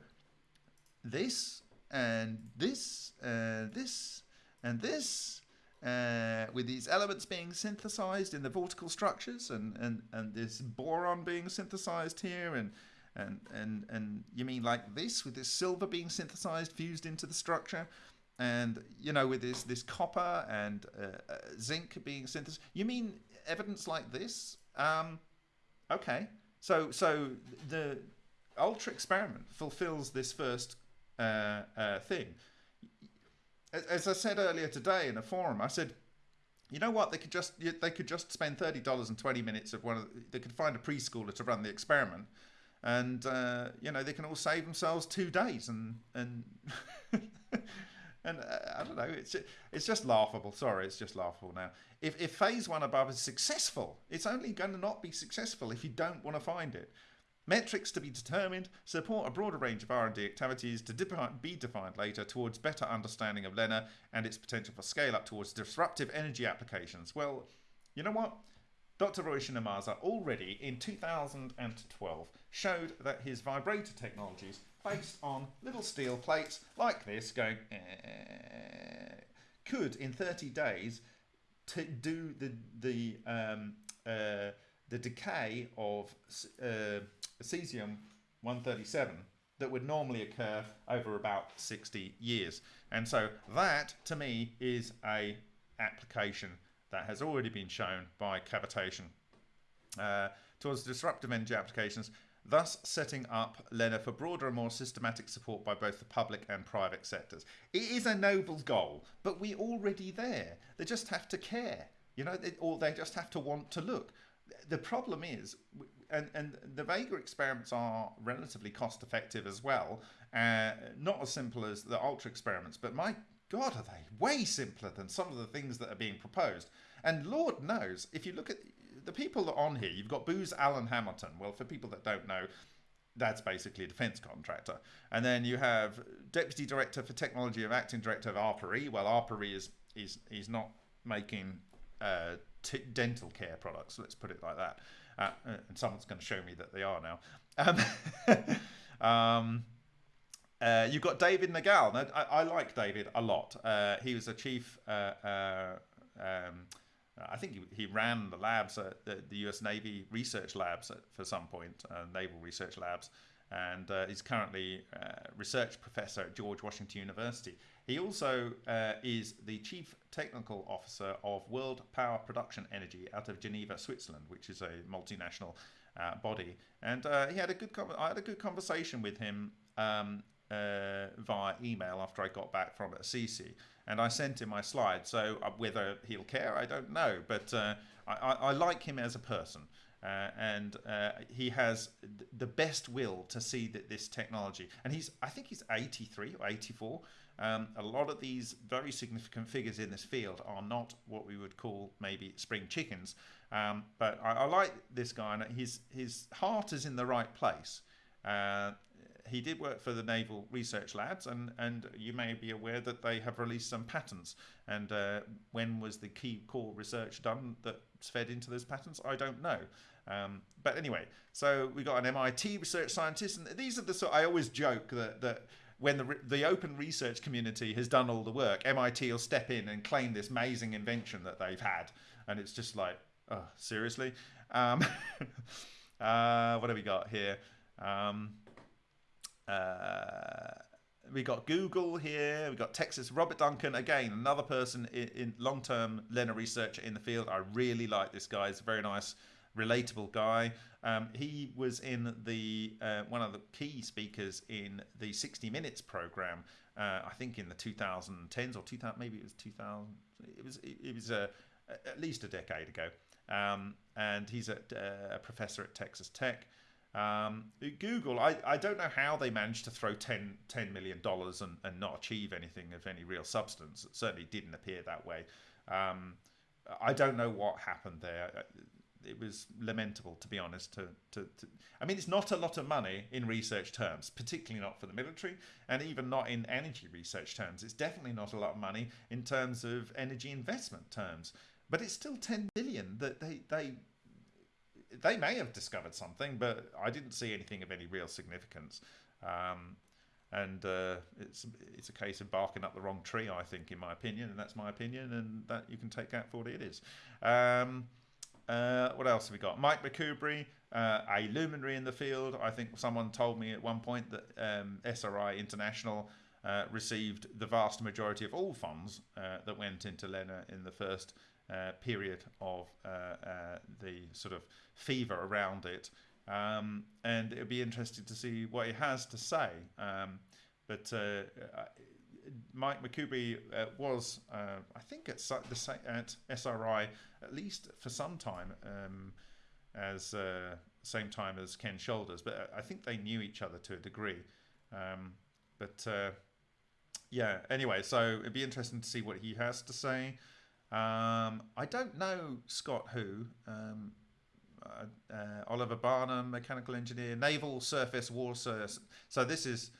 this and this and this and this uh, with these elements being synthesized in the vortical structures and, and, and this boron being synthesized here and and and and you mean like this with this silver being synthesized fused into the structure? And you know with this this copper and uh, uh, zinc being synthesized? You mean evidence like this? Um okay. So so the ultra experiment fulfills this first uh, uh, thing. As, i said earlier today in a forum i said you know what? They could just they could just spend $30 and 20 minutes of one of they could find a preschooler to run the experiment and uh, you know they can all save themselves two days and and [LAUGHS] and uh, I don't know it's it's just laughable. Sorry it's just laughable now. If, if phase one above is successful it's only going to not be successful if you don't want to find it. Metrics to be determined support a broader range of R&D activities to be defined later towards better understanding of LENR and its potential for scale up towards disruptive energy applications. Well you know what? Dr. Ryushin Ohmasa already in 2012 showed that his vibrator technologies based on little steel plates like this going eh, could in 30 days do the the um, uh, the decay of uh, cesium 137 that would normally occur over about 60 years. And so that to me is a application that has already been shown by cavitation. Uh, towards disruptive energy applications, thus setting up LENR for broader and more systematic support by both the public and private sectors. It is a noble goal, but we're already there. They just have to care, you know, or they just have to want to look. the problem is, and, and the Vega experiments are relatively cost effective as well. Uh, not as simple as the Ultra experiments, but my God, are they way simpler than some of the things that are being proposed. And Lord knows, if you look at the people that are on here, you've got Booz Allen Hamilton. Well, for people that don't know, that's basically a defense contractor. And then you have Deputy Director for Technology of Acting Director of ARPA-E. Well, ARPA-E is, is, is not making uh, dental care products, let's put it like that. Uh, and someone's going to show me that they are now. Um, [LAUGHS] um, uh, you've got David Nagel. Now, I, I, like David a lot. Uh, he was a chief. Uh, uh, um, I think he, he, ran the labs at the, the U.S. Navy research labs at, for some point, uh, naval research labs, and he's currently research professor at George Washington University. He also is the chief technical officer of World Power Production Energy out of Geneva, Switzerland, which is a multinational uh, body. And uh, he had a good. I had a good conversation with him um, uh, via email after I got back from Assisi, and I sent him my slides. So uh, whether he'll care, I don't know, but uh, I, I, like him as a person. Uh, and uh, he has the best will to see that this technology, and he's, I think he's 83 or 84. Um, a lot of these very significant figures in this field are not what we would call maybe spring chickens. Um, but I, I, like this guy, and his his heart is in the right place. He did work for the Naval Research Labs, and, and you may be aware that they have released some patents. And uh, when was the key core research done that fed into those patents? I don't know. Um, but anyway, so we got an MIT research scientist, and these are the sort. I always joke that that when the the open research community has done all the work, MIT will step in and claim this amazing invention that they've had, and it's just like, oh, seriously. Um, [LAUGHS] uh, what have we got here? Um, uh, we got Google here. We got Texas. Robert Duncan again, another person in, in long-term LENR researcher in the field. I really like this guy. He's a very nice, relatable guy. Um, he was in the uh, one of the key speakers in the 60 Minutes program. Uh, I think in the 2010s or 2000, maybe it was 2000. It was it was uh, at least a decade ago. Um, and he's a, uh, a professor at Texas Tech. Um, Google, I, I don't know how they managed to throw 10, $10 million and, and not achieve anything of any real substance. It certainly didn't appear that way. Um, I don't know what happened there. Uh, it was lamentable, to be honest. To, to, to, I mean, it's not a lot of money in research terms, particularly not for the military, and even not in energy research terms. It's definitely not a lot of money in terms of energy investment terms. But it's still 10 billion that they, they they may have discovered something, but I didn't see anything of any real significance. Um, and uh, it's it's a case of barking up the wrong tree, I think, in my opinion, and that's my opinion, and that you can take that for what it is. Um, uh, what else have we got? Mike McKubre, uh, a luminary in the field. I think someone told me at one point that um, SRI International uh, received the vast majority of all funds uh, that went into LENR in the first uh, period of uh, uh, the sort of fever around it. Um, and it would be interesting to see what he has to say. Um, but uh, Mike uh, was, I think, at, the, at SRI at least for some time, um, as same time as Ken Shoulders. But I think they knew each other to a degree. Um, but yeah, anyway, so it'd be interesting to see what he has to say. Um, I don't know Scott who. Um, uh, uh, Oliver Barnum, mechanical engineer, Naval Surface Warfare. So this is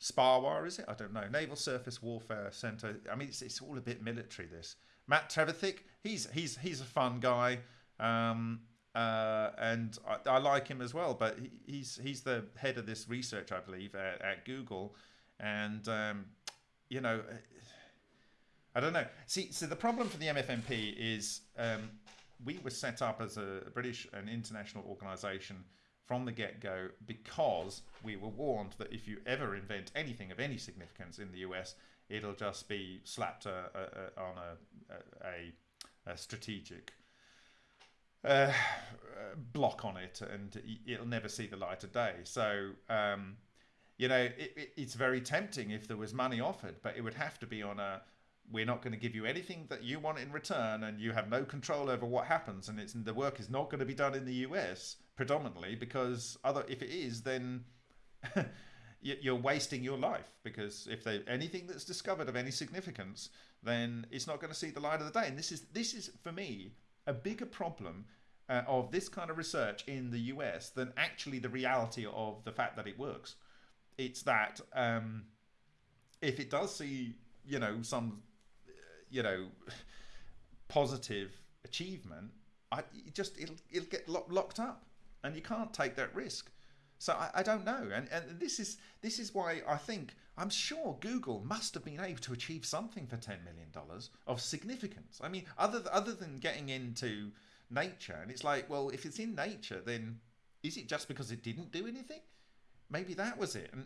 SPAWAR, is it? I don't know. Naval Surface Warfare Center. I mean, it's, it's all a bit military. This Matt Trevithick. He's he's he's a fun guy, um, uh, and I, I, like him as well. But he, he's he's the head of this research, I believe, at, at Google, and um, you know I don't know. See, so the problem for the MFMP is um, we were set up as a British and international organisation from the get-go because we were warned that if you ever invent anything of any significance in the US, it'll just be slapped a, a, a, on a, strategic uh, block on it, and it'll never see the light of day. So. Um, you know, it, it, it's very tempting if there was money offered, but it would have to be on a we're not going to give you anything that you want in return, and you have no control over what happens, and it's the work is not going to be done in the US predominantly because other if it is, then [LAUGHS] you're wasting your life because if they anything that's discovered of any significance, then it's not going to see the light of the day. And this is this is for me a bigger problem uh, of this kind of research in the US than actually the reality of the fact that it works. It's that um, if it does see, you know, some, you know, positive achievement, I just it'll it'll get lo- locked up, and you can't take that risk. So I, I don't know, and and this is this is why I think I'm sure Google must have been able to achieve something for ten million dollars of significance. I mean, other other than getting into nature, and it's like, well, if it's in nature, then is it just because it didn't do anything? Maybe that was it, and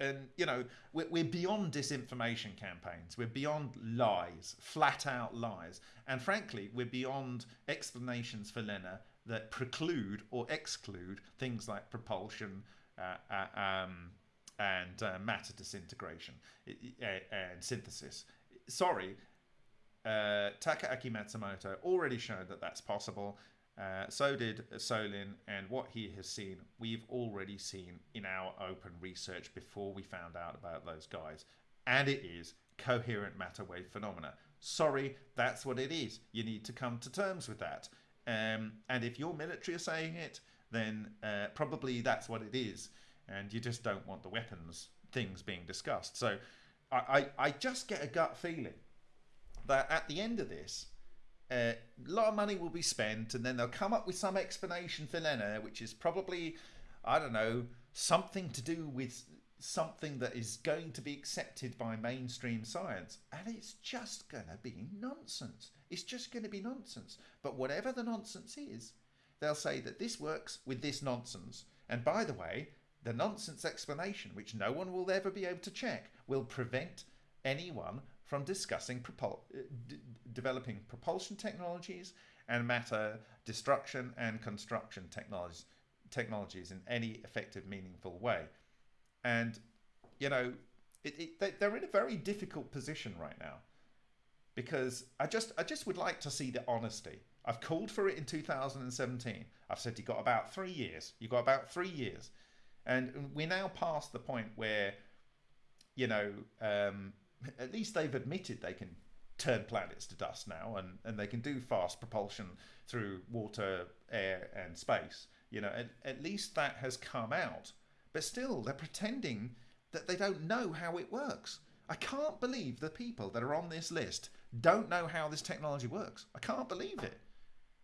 and you know we're, we're beyond disinformation campaigns. We're beyond lies flat out lies. And frankly we're beyond explanations for LENR that preclude or exclude things like propulsion uh, uh, um, and uh, matter disintegration and synthesis. Sorry uh, Takaaki Matsumoto already showed that that's possible uh, so did Solin, and what he has seen, we've already seen in our open research before we found out about those guys. And it is coherent matter wave phenomena. Sorry, that's what it is. You need to come to terms with that. Um, and if your military are saying it, then uh, probably that's what it is. And you just don't want the weapons things being discussed. So I, I, I just get a gut feeling that at the end of this, a lot of money will be spent, and then they'll come up with some explanation for LENR, which is probably, I don't know, something to do with something that is going to be accepted by mainstream science. And it's just going to be nonsense. It's just going to be nonsense. But whatever the nonsense is, they'll say that this works with this nonsense. And by the way, the nonsense explanation, which no one will ever be able to check, will prevent anyone from discussing uh, developing propulsion technologies and matter destruction and construction technologies technologies in any effective meaningful way and you know it, it, they're in a very difficult position right now because I just I just would like to see the honesty. I've called for it in 2017. I've said you got about three years. You got about three years, and we're now past the point where, you know, um, at least they've admitted they can turn planets to dust now and, and they can do fast propulsion through water, air, and space. You know, at, at least that has come out. But still, they're pretending that they don't know how it works. I can't believe the people that are on this list don't know how this technology works. I can't believe it.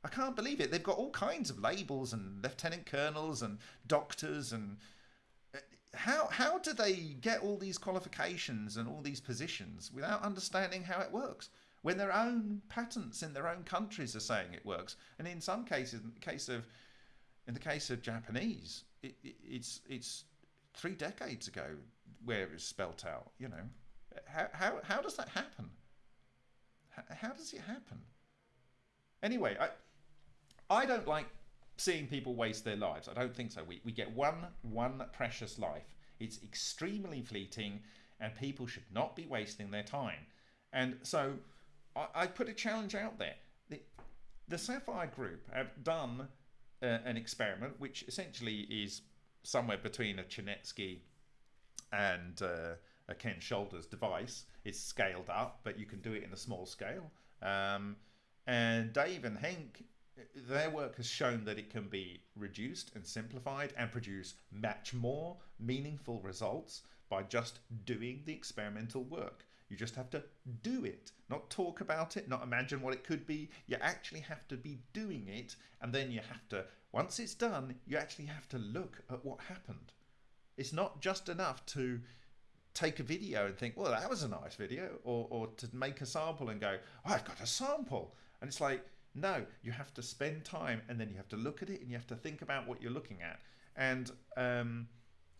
I can't believe it. They've got all kinds of labels and lieutenant colonels and doctors and how how do they get all these qualifications and all these positions without understanding how it works? When their own patents in their own countries are saying it works. And in some cases in the case of in the case of Japanese it, it, it's it's three decades ago where it was spelt out you know. How how, how does that happen? How, how does it happen? Anyway I I don't like seeing people waste their lives. I don't think so. We, we get one one precious life. It's extremely fleeting, and people should not be wasting their time. And so I, I put a challenge out there. The, the Sapphire Group have done uh, an experiment, which essentially is somewhere between a Chernetsky and uh, a Ken Shoulders device. It's scaled up, but you can do it in a small scale. Um, and Dave and Henk their work has shown that it can be reduced and simplified and produce much more meaningful results by just doing the experimental work. You just have to do it, not talk about it, not imagine what it could be. You actually have to be doing it, and then you have to, once it's done, you actually have to look at what happened. It's not just enough to take a video and think, well, that was a nice video, or, or to make a sample and go, oh, I've got a sample. And it's like, no, you have to spend time and then you have to look at it and you have to think about what you're looking at. And, um,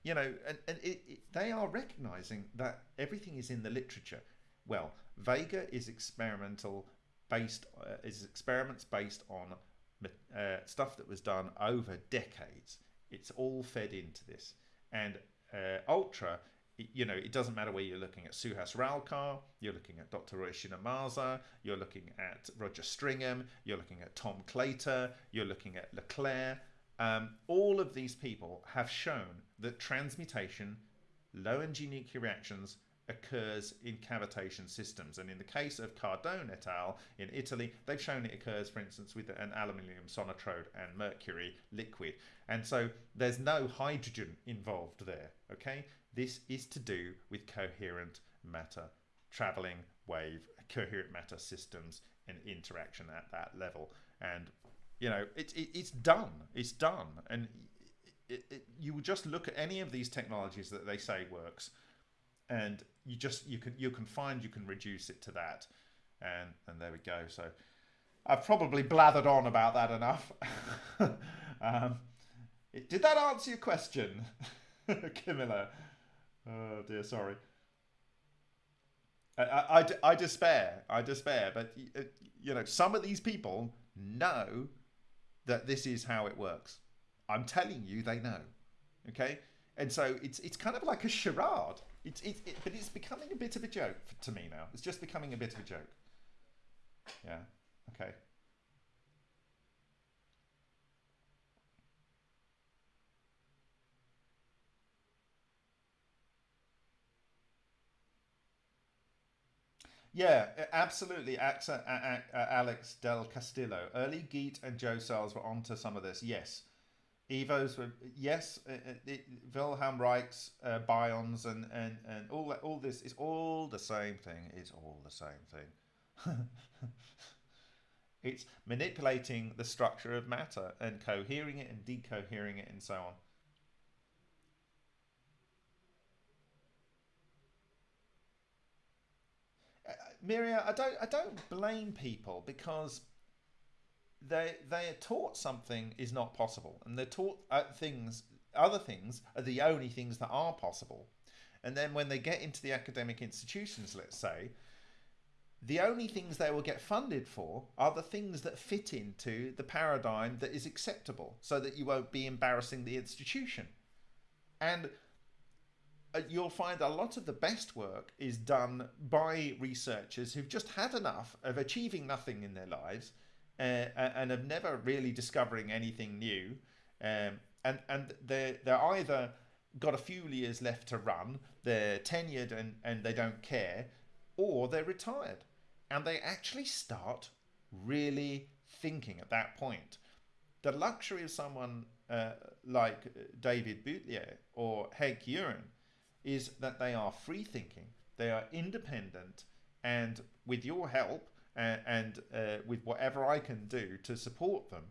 you know, and, and it, it, they are recognizing that everything is in the literature. Well, Vega is experimental based, uh, is experiments based on uh, stuff that was done over decades. It's all fed into this. And uh, Ultra you know, it doesn't matter where you're looking at Suhas Ralkar, you're looking at Dr. Ryushin Ohmasa, you're looking at Roger Stringham, you're looking at Tom Claytor, you're looking at LeClair. Um, all of these people have shown that transmutation, low energy nuclear reactions, occurs in cavitation systems. And in the case of Cardone et al. in Italy, they've shown it occurs, for instance, with an aluminium sonotrode and mercury liquid. And so there's no hydrogen involved there, okay? This is to do with coherent matter, traveling wave, coherent matter systems and interaction at that level. And, you know, it, it it's done. It's done. And it, it, you would just look at any of these technologies that they say works and you just you can you can find you can reduce it to that. And and there we go. So I've probably blathered on about that enough. [LAUGHS] Um, it, did that answer your question [LAUGHS] Camilla? Oh dear sorry. I, I, I, despair I despair but uh, you know some of these people know that this is how it works. I'm telling you they know okay? And so it's it's kind of like a charade it's, it, it, but it's becoming a bit of a joke to me now. It's just becoming a bit of a joke. Yeah. Okay. Yeah, absolutely. Alex Del Castillo. Early Geet and Joe Cells were onto some of this. Yes. Evos were yes, it, it, Wilhelm Reich's uh, Bions and, and, and all that, all this is all the same thing. It's all the same thing. [LAUGHS] it's manipulating the structure of matter and cohering it and decohering it and so on. Uh, Miria, I don't I don't blame people because they they are taught something is not possible, and they're taught uh, things other things are the only things that are possible. And then when they get into the academic institutions, let's say, the only things they will get funded for are the things that fit into the paradigm that is acceptable so that you won't be embarrassing the institution. And uh, you'll find a lot of the best work is done by researchers who've just had enough of achieving nothing in their lives uh, and have never really discovering anything new. Um, and and they're, they're either got a few years left to run, they're tenured and, and they don't care, or they're retired. And they actually start really thinking at that point. The luxury of someone uh, like David Boutlier or Henk Uren is that they are free thinking, they are independent, and with your help, and, and uh, with whatever I can do to support them,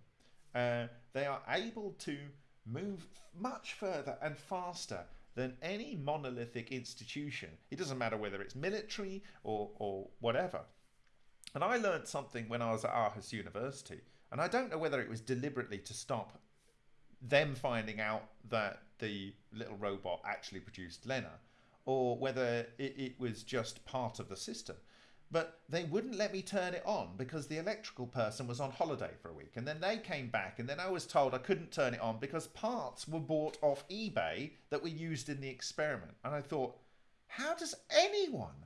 uh, they are able to move much further and faster than any monolithic institution. It doesn't matter whether it's military or, or whatever. And I learned something when I was at Aarhus University, and I don't know whether it was deliberately to stop them finding out that the little robot actually produced LENR, or whether it, it was just part of the system but they wouldn't let me turn it on because the electrical person was on holiday for a week and then they came back and then I was told I couldn't turn it on because parts were bought off eBay that were used in the experiment. And I thought how does anyone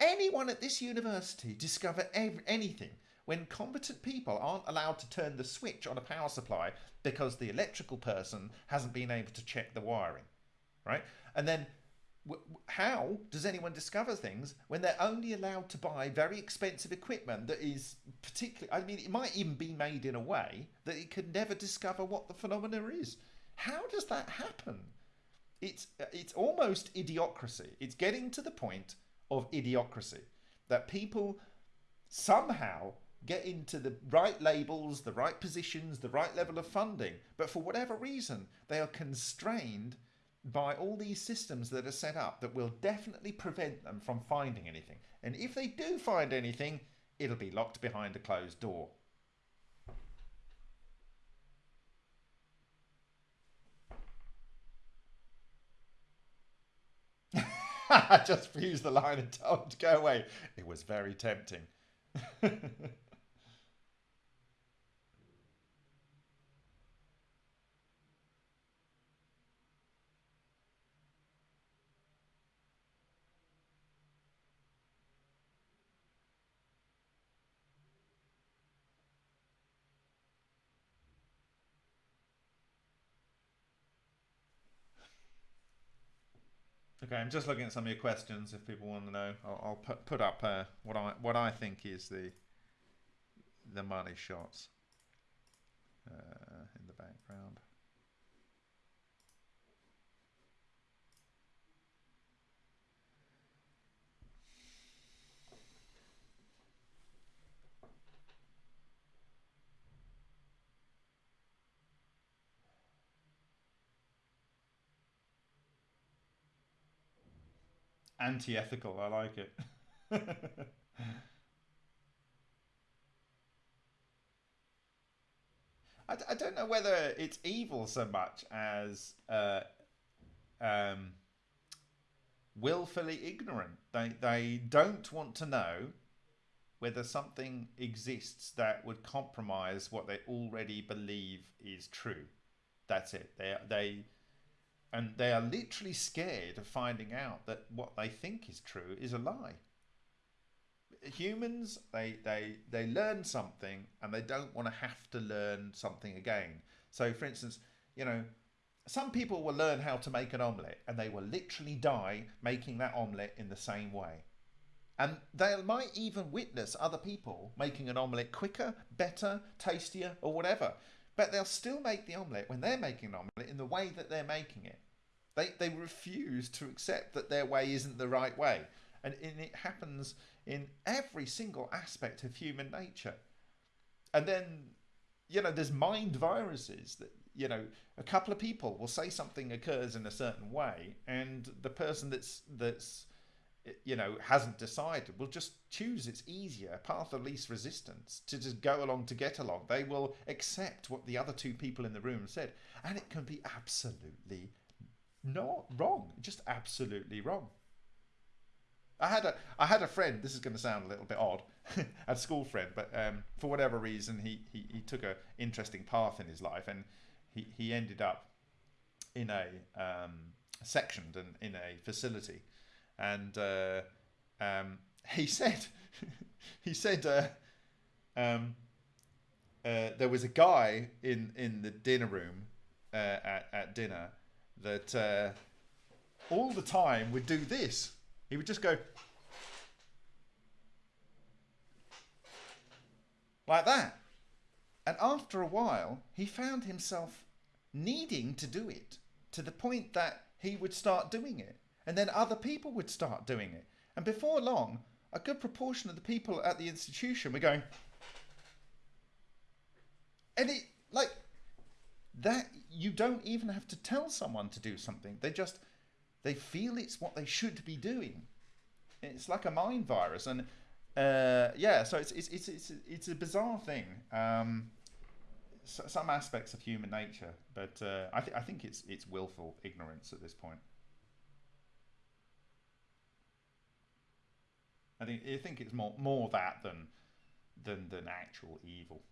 anyone at this university discover anything when competent people aren't allowed to turn the switch on a power supply because the electrical person hasn't been able to check the wiring right? And then how does anyone discover things when they're only allowed to buy very expensive equipment that is particularly i mean it might even be made in a way that it could never discover what the phenomena is? How does that happen? It's it's almost idiocracy. It's getting to the point of idiocracy that people somehow get into the right labels the right positions the right level of funding but for whatever reason they are constrained by all these systems that are set up that will definitely prevent them from finding anything. And if they do find anything, it'll be locked behind a closed door. [LAUGHS] I just fused the line and told him to go away. It was very tempting. [LAUGHS] Okay, I'm just looking at some of your questions. If people want to know, I'll, I'll put put up uh, what I what I think is the the money shots uh, in the background. Anti-ethical. I like it. [LAUGHS] I, I don't know whether it's evil so much as uh, um, willfully ignorant. They they don't want to know whether something exists that would compromise what they already believe is true. That's it. They they and they are literally scared of finding out that what they think is true is a lie. Humans they they they learn something and they don't want to have to learn something again. So for instance you know some people will learn how to make an omelette and they will literally die making that omelette in the same way. And they might even witness other people making an omelette quicker better tastier or whatever but they'll still make the omelette when they're making an omelette in the way that they're making it they they refuse to accept that their way isn't the right way and, and it happens in every single aspect of human nature. And then, you know, there's mind viruses that, you know, a couple of people will say something occurs in a certain way, and the person that's, that's, you know, hasn't decided will just choose its easier path of least resistance to just go along to get along. They will accept what the other two people in the room said, and it can be absolutely not wrong, just absolutely wrong. I had a I had a friend. This is going to sound a little bit odd, [LAUGHS] a school friend, but um, for whatever reason, he, he he took a interesting path in his life, and he he ended up in a um, sectioned and in a facility, and uh, um, [LAUGHS] he said [LAUGHS] he said uh, um, uh, there was a guy in in the dinner room uh, at at dinner that uh, all the time would do this he would just go like that. And after a while, he found himself needing to do it to the point that he would start doing it. And then other people would start doing it. And before long, a good proportion of the people at the institution were going, and it, like, that, you don't even have to tell someone to do something. They just, they feel it's what they should be doing. It's like a mind virus, and uh, yeah, so it's it's it's it's, it's a bizarre thing. Um, so, some aspects of human nature, but uh, I, th- I think it's it's willful ignorance at this point. I think I think it's more more that than than than actual evil.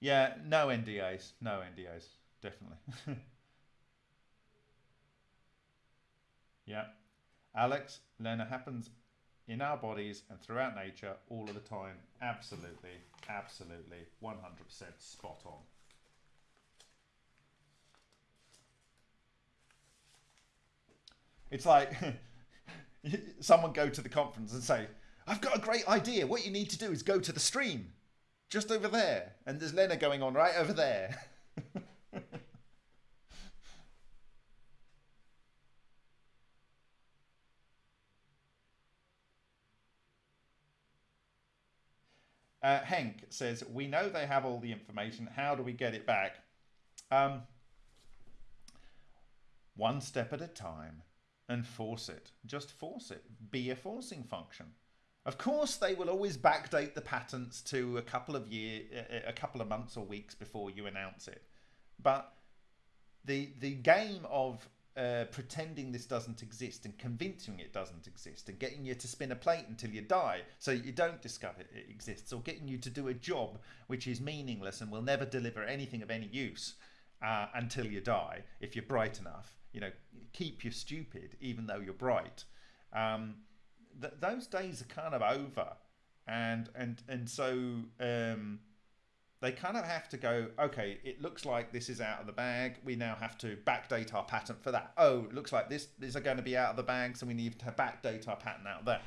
Yeah, no NDAs, no NDAs, definitely. [LAUGHS] yeah. Alex, LENR happens in our bodies and throughout nature all of the time. Absolutely, absolutely, 100% spot on. It's like [LAUGHS] someone go to the conference and say, I've got a great idea. What you need to do is go to the stream just over there. And there's LENR going on right over there. [LAUGHS] uh, Henk says, We know they have all the information. How do we get it back? Um, one step at a time and force it. Just force it. Be a forcing function. Of course, they will always backdate the patents to a couple of year, a couple of months or weeks before you announce it. But the the game of uh, pretending this doesn't exist and convincing it doesn't exist and getting you to spin a plate until you die so you don't discover it exists or getting you to do a job which is meaningless and will never deliver anything of any use uh, until you die if you're bright enough you know keep you stupid even though you're bright um, th- those days are kind of over, and and and so um, they kind of have to go, okay, it looks like this is out of the bag. We now have to backdate our patent for that. Oh, it looks like this is going to be out of the bag, so we need to backdate our patent out there.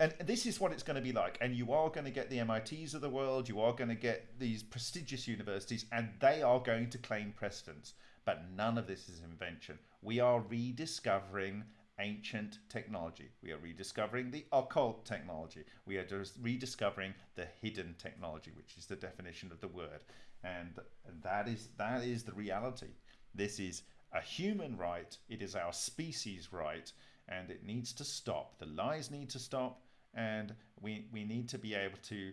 And this is what it's going to be like. And you are going to get the MITs of the world, you are going to get these prestigious universities, and they are going to claim precedence. But none of this is invention. We are rediscovering ancient technology. We are rediscovering the occult technology. We are just rediscovering the hidden technology, which is the definition of the word. And that is that is the reality. This is a human right. It is our species right, and it needs to stop. The lies need to stop, and we we need to be able to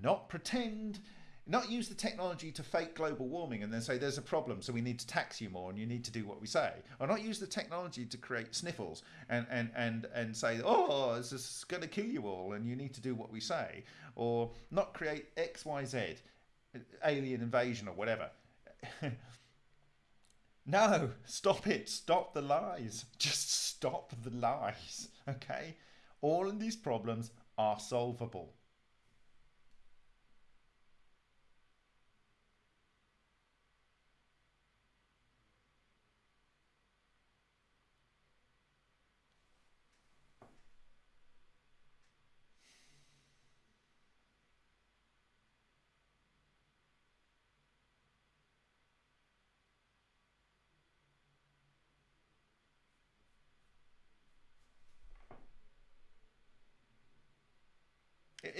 not pretend not use the technology to fake global warming and then say there's a problem so we need to tax you more and you need to do what we say. Or not use the technology to create sniffles and and and and say oh this is going to kill you all and you need to do what we say. Or not create xyz alien invasion or whatever. [LAUGHS] No stop it. Stop the lies. Just stop the lies okay? All of these problems are solvable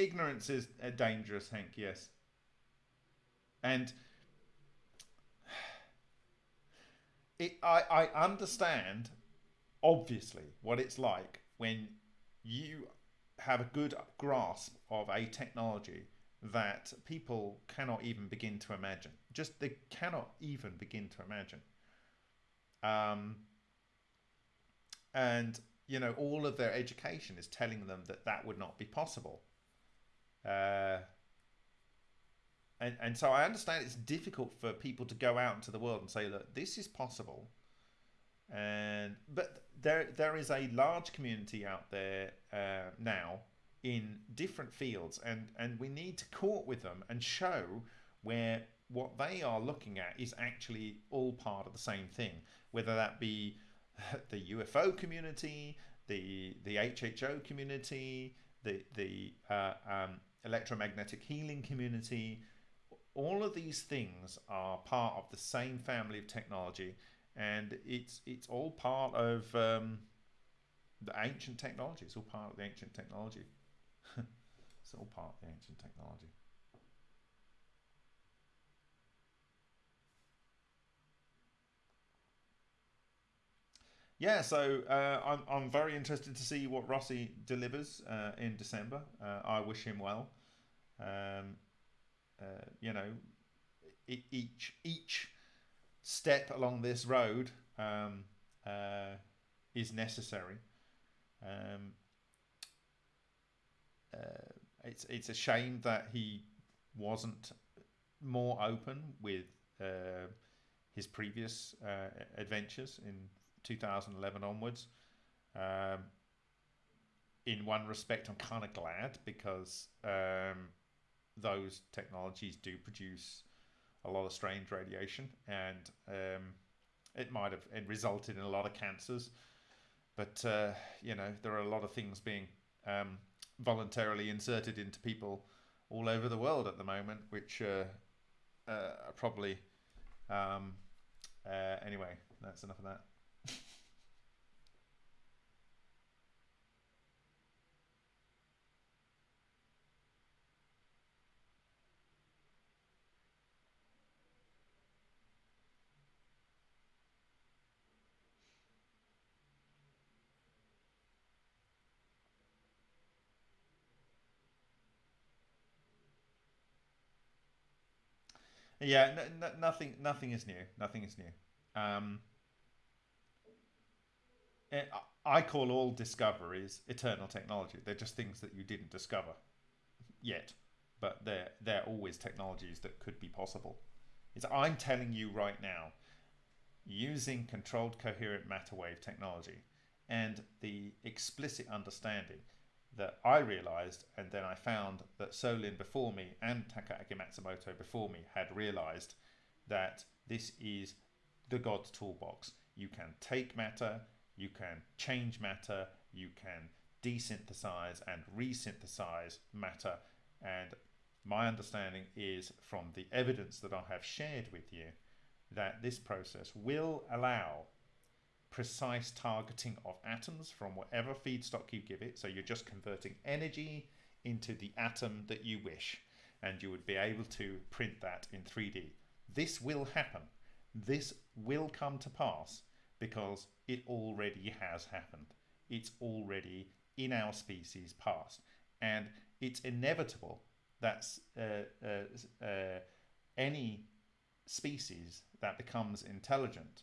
ignorance is dangerous, Hank. Yes, and [SIGHS] it, I I understand obviously what it's like when you have a good grasp of a technology that people cannot even begin to imagine. Just they cannot even begin to imagine. Um, and you know all of their education is telling them that that would not be possible uh, and, and so I understand it's difficult for people to go out into the world and say, look, this is possible. And but there there is a large community out there uh, now in different fields, and and we need to court with them and show where what they are looking at is actually all part of the same thing, whether that be [LAUGHS] the UFO community, the the HHO community, the the uh, um, electromagnetic healing community. All of these things are part of the same family of technology, and it's it's all part of um, the ancient technology. It's all part of the ancient technology. [LAUGHS] it's all part of the ancient technology. Yeah, so uh, I'm, I'm very interested to see what Rossi delivers uh, in December. Uh, I wish him well. Um, uh, you know, each each step along this road um, uh, is necessary. Um, uh, it's it's a shame that he wasn't more open with his previous adventures in 2011 onwards. Um, in one respect, I'm kind of glad because um, those technologies do produce a lot of strange radiation, and um, it might have it resulted in a lot of cancers. But uh, you know, there are a lot of things being um, voluntarily inserted into people all over the world at the moment, which uh, uh, are probably um, uh, anyway. That's enough of that. Yeah, nothing. Nothing is new. Nothing is new. Um, it, I call all discoveries eternal technology. They're just things that you didn't discover yet, but they're they're always technologies that could be possible. It's I'm telling you right now, using controlled coherent matter wave technology and the explicit understanding that I realized, and then I found that Solin before me and Takaaki Matsumoto before me had realized that this is the God's toolbox. You can take matter, you can change matter, you can desynthesize and resynthesize matter. And my understanding is from the evidence that I have shared with you that this process will allow precise targeting of atoms from whatever feedstock you give it. So you're just converting energy into the atom that you wish, and you would be able to print that in 3D. This will happen. This will come to pass because it already has happened. It's already in our species past. And it's inevitable that uh, uh, uh, any species that becomes intelligent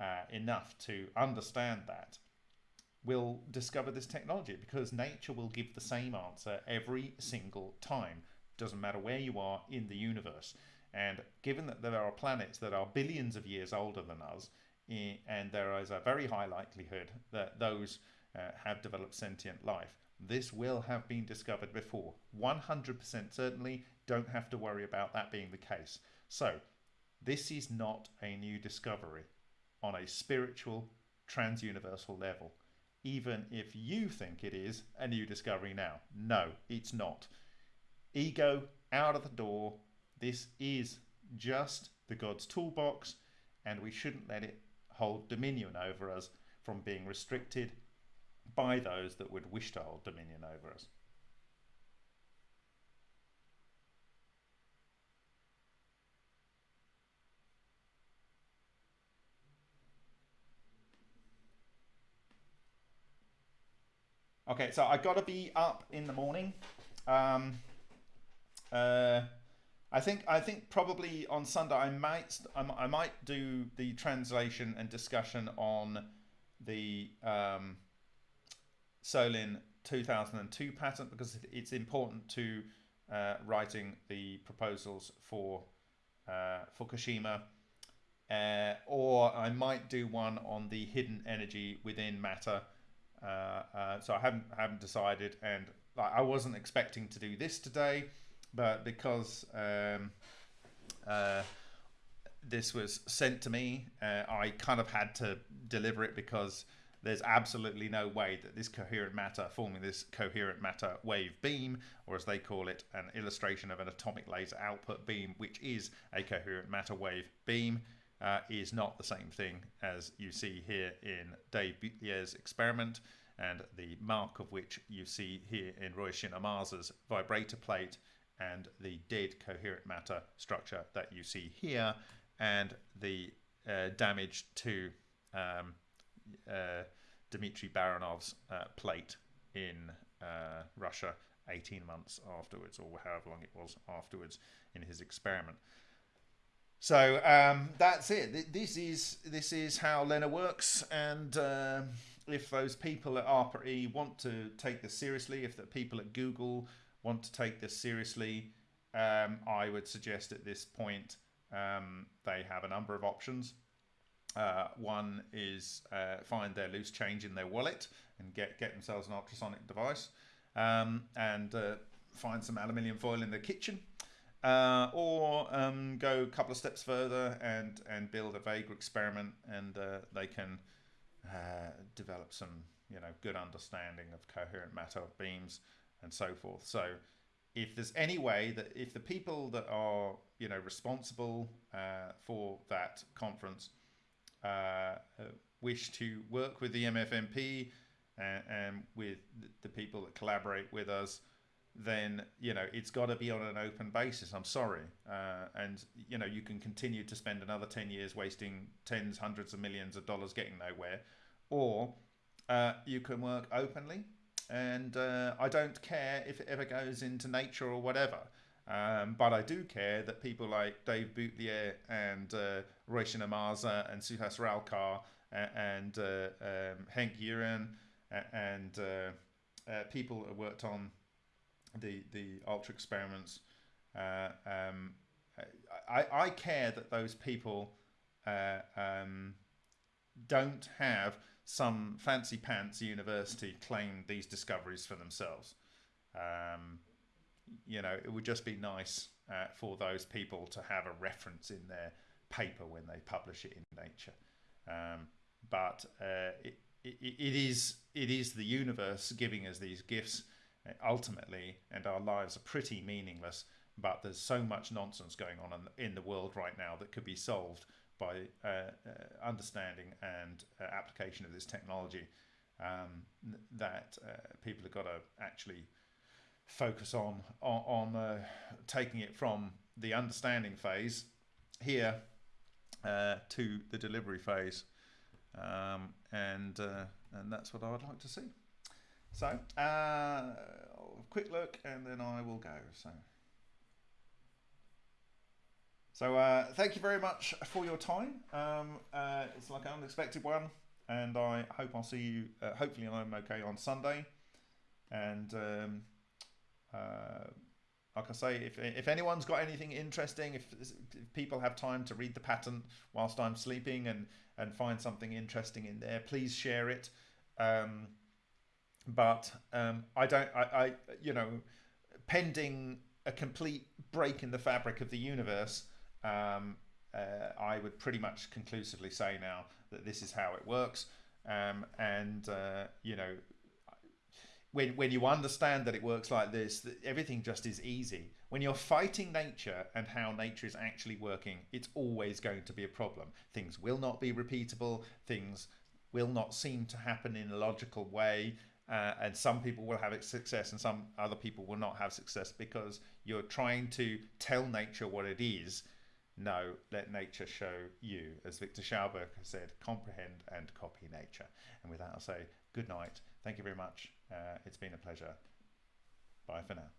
uh, enough to understand that will discover this technology because nature will give the same answer every single time. Doesn't matter where you are in the universe. And given that there are planets that are billions of years older than us, and there is a very high likelihood that those uh, have developed sentient life, this will have been discovered before. 100% certainly, don't have to worry about that being the case. So, this is not a new discovery on a spiritual, transuniversal level, even if you think it is a new discovery now. No, it's not. Ego out of the door. This is just the God's toolbox, and we shouldn't let it hold dominion over us from being restricted by those that would wish to hold dominion over us. Okay, so I got to be up in the morning. Um, uh, I think I think probably on Sunday I might I might do the translation and discussion on the um, Solin 2002 patent because it's important to uh, writing the proposals for uh, Fukushima. Uh, or I might do one on the hidden energy within matter uh, uh, so I haven't haven't decided, and like, I wasn't expecting to do this today, but because um, uh, this was sent to me, uh, I kind of had to deliver it because there's absolutely no way that this coherent matter forming this coherent matter wave beam, or as they call it, an illustration of an atomic laser output beam, which is a coherent matter wave beam, uh, is not the same thing as you see here in Dave Butlier's experiment and the mark of which you see here in Ryushin Ohmasa's vibrator plate and the dead coherent matter structure that you see here and the uh, damage to um, uh, Dmitry Baranov's uh, plate in uh, Russia 18 months afterwards or however long it was afterwards in his experiment. So um, that's it. This is this is how LENR works, and uh, if those people at ARPA-E want to take this seriously, if the people at Google want to take this seriously, um, I would suggest at this point um, they have a number of options. Uh, one is uh, find their loose change in their wallet and get get themselves an ultrasonic device, um, and uh, find some aluminium foil in their kitchen uh, or um, go a couple of steps further and and build a Vega experiment, and uh, they can uh, develop some you know good understanding of coherent matter of beams and so forth. So if there's any way that if the people that are you know responsible uh, for that conference uh, uh, wish to work with the MFMP and, and with the people that collaborate with us then you know it's got to be on an open basis. I'm sorry, uh, and you know you can continue to spend another ten years wasting tens, hundreds of millions of dollars getting nowhere, or uh, you can work openly. And uh, I don't care if it ever goes into nature or whatever. Um, but I do care that people like Dave Butlier and uh, Shinamasa and Suhas Ralkar and, uh, um, Henk Uren and uh, uh, people that worked on the the ultra experiments. Uh, um, I, I care that those people uh, um, don't have some fancy pants university claim these discoveries for themselves. Um, you know, it would just be nice uh, for those people to have a reference in their paper when they publish it in Nature. Um, but uh, it, it, it is it is the universe giving us these gifts ultimately, and our lives are pretty meaningless. But there's so much nonsense going on in, the world right now that could be solved by uh, uh, understanding and uh, application of this technology um, that uh, people have got to actually focus on on, on uh, taking it from the understanding phase here uh, to the delivery phase um, and and that's what I would like to see so quick look and then I will go so so uh, thank you very much for your time. Um, uh, it's like an unexpected one, and I hope I'll see you. Uh, hopefully, I'm okay on Sunday. And um, uh, like I say, if if anyone's got anything interesting, if, if, people have time to read the patent whilst I'm sleeping and and find something interesting in there, please share it. Um, but um, I don't. I, I you know, pending a complete break in the fabric of the universe um, uh, I would pretty much conclusively say now that this is how it works. Um, and, uh, you know, when, when you understand that it works like this, that everything just is easy. When you're fighting nature and how nature is actually working, it's always going to be a problem. Things will not be repeatable, things will not seem to happen in a logical way. Uh, and some people will have success and some other people will not have success because you're trying to tell nature what it is no, let nature show you. As Viktor Schauberger said, comprehend and copy nature. And with that, I'll say good night. Thank you very much. Uh, it's been a pleasure. Bye for now.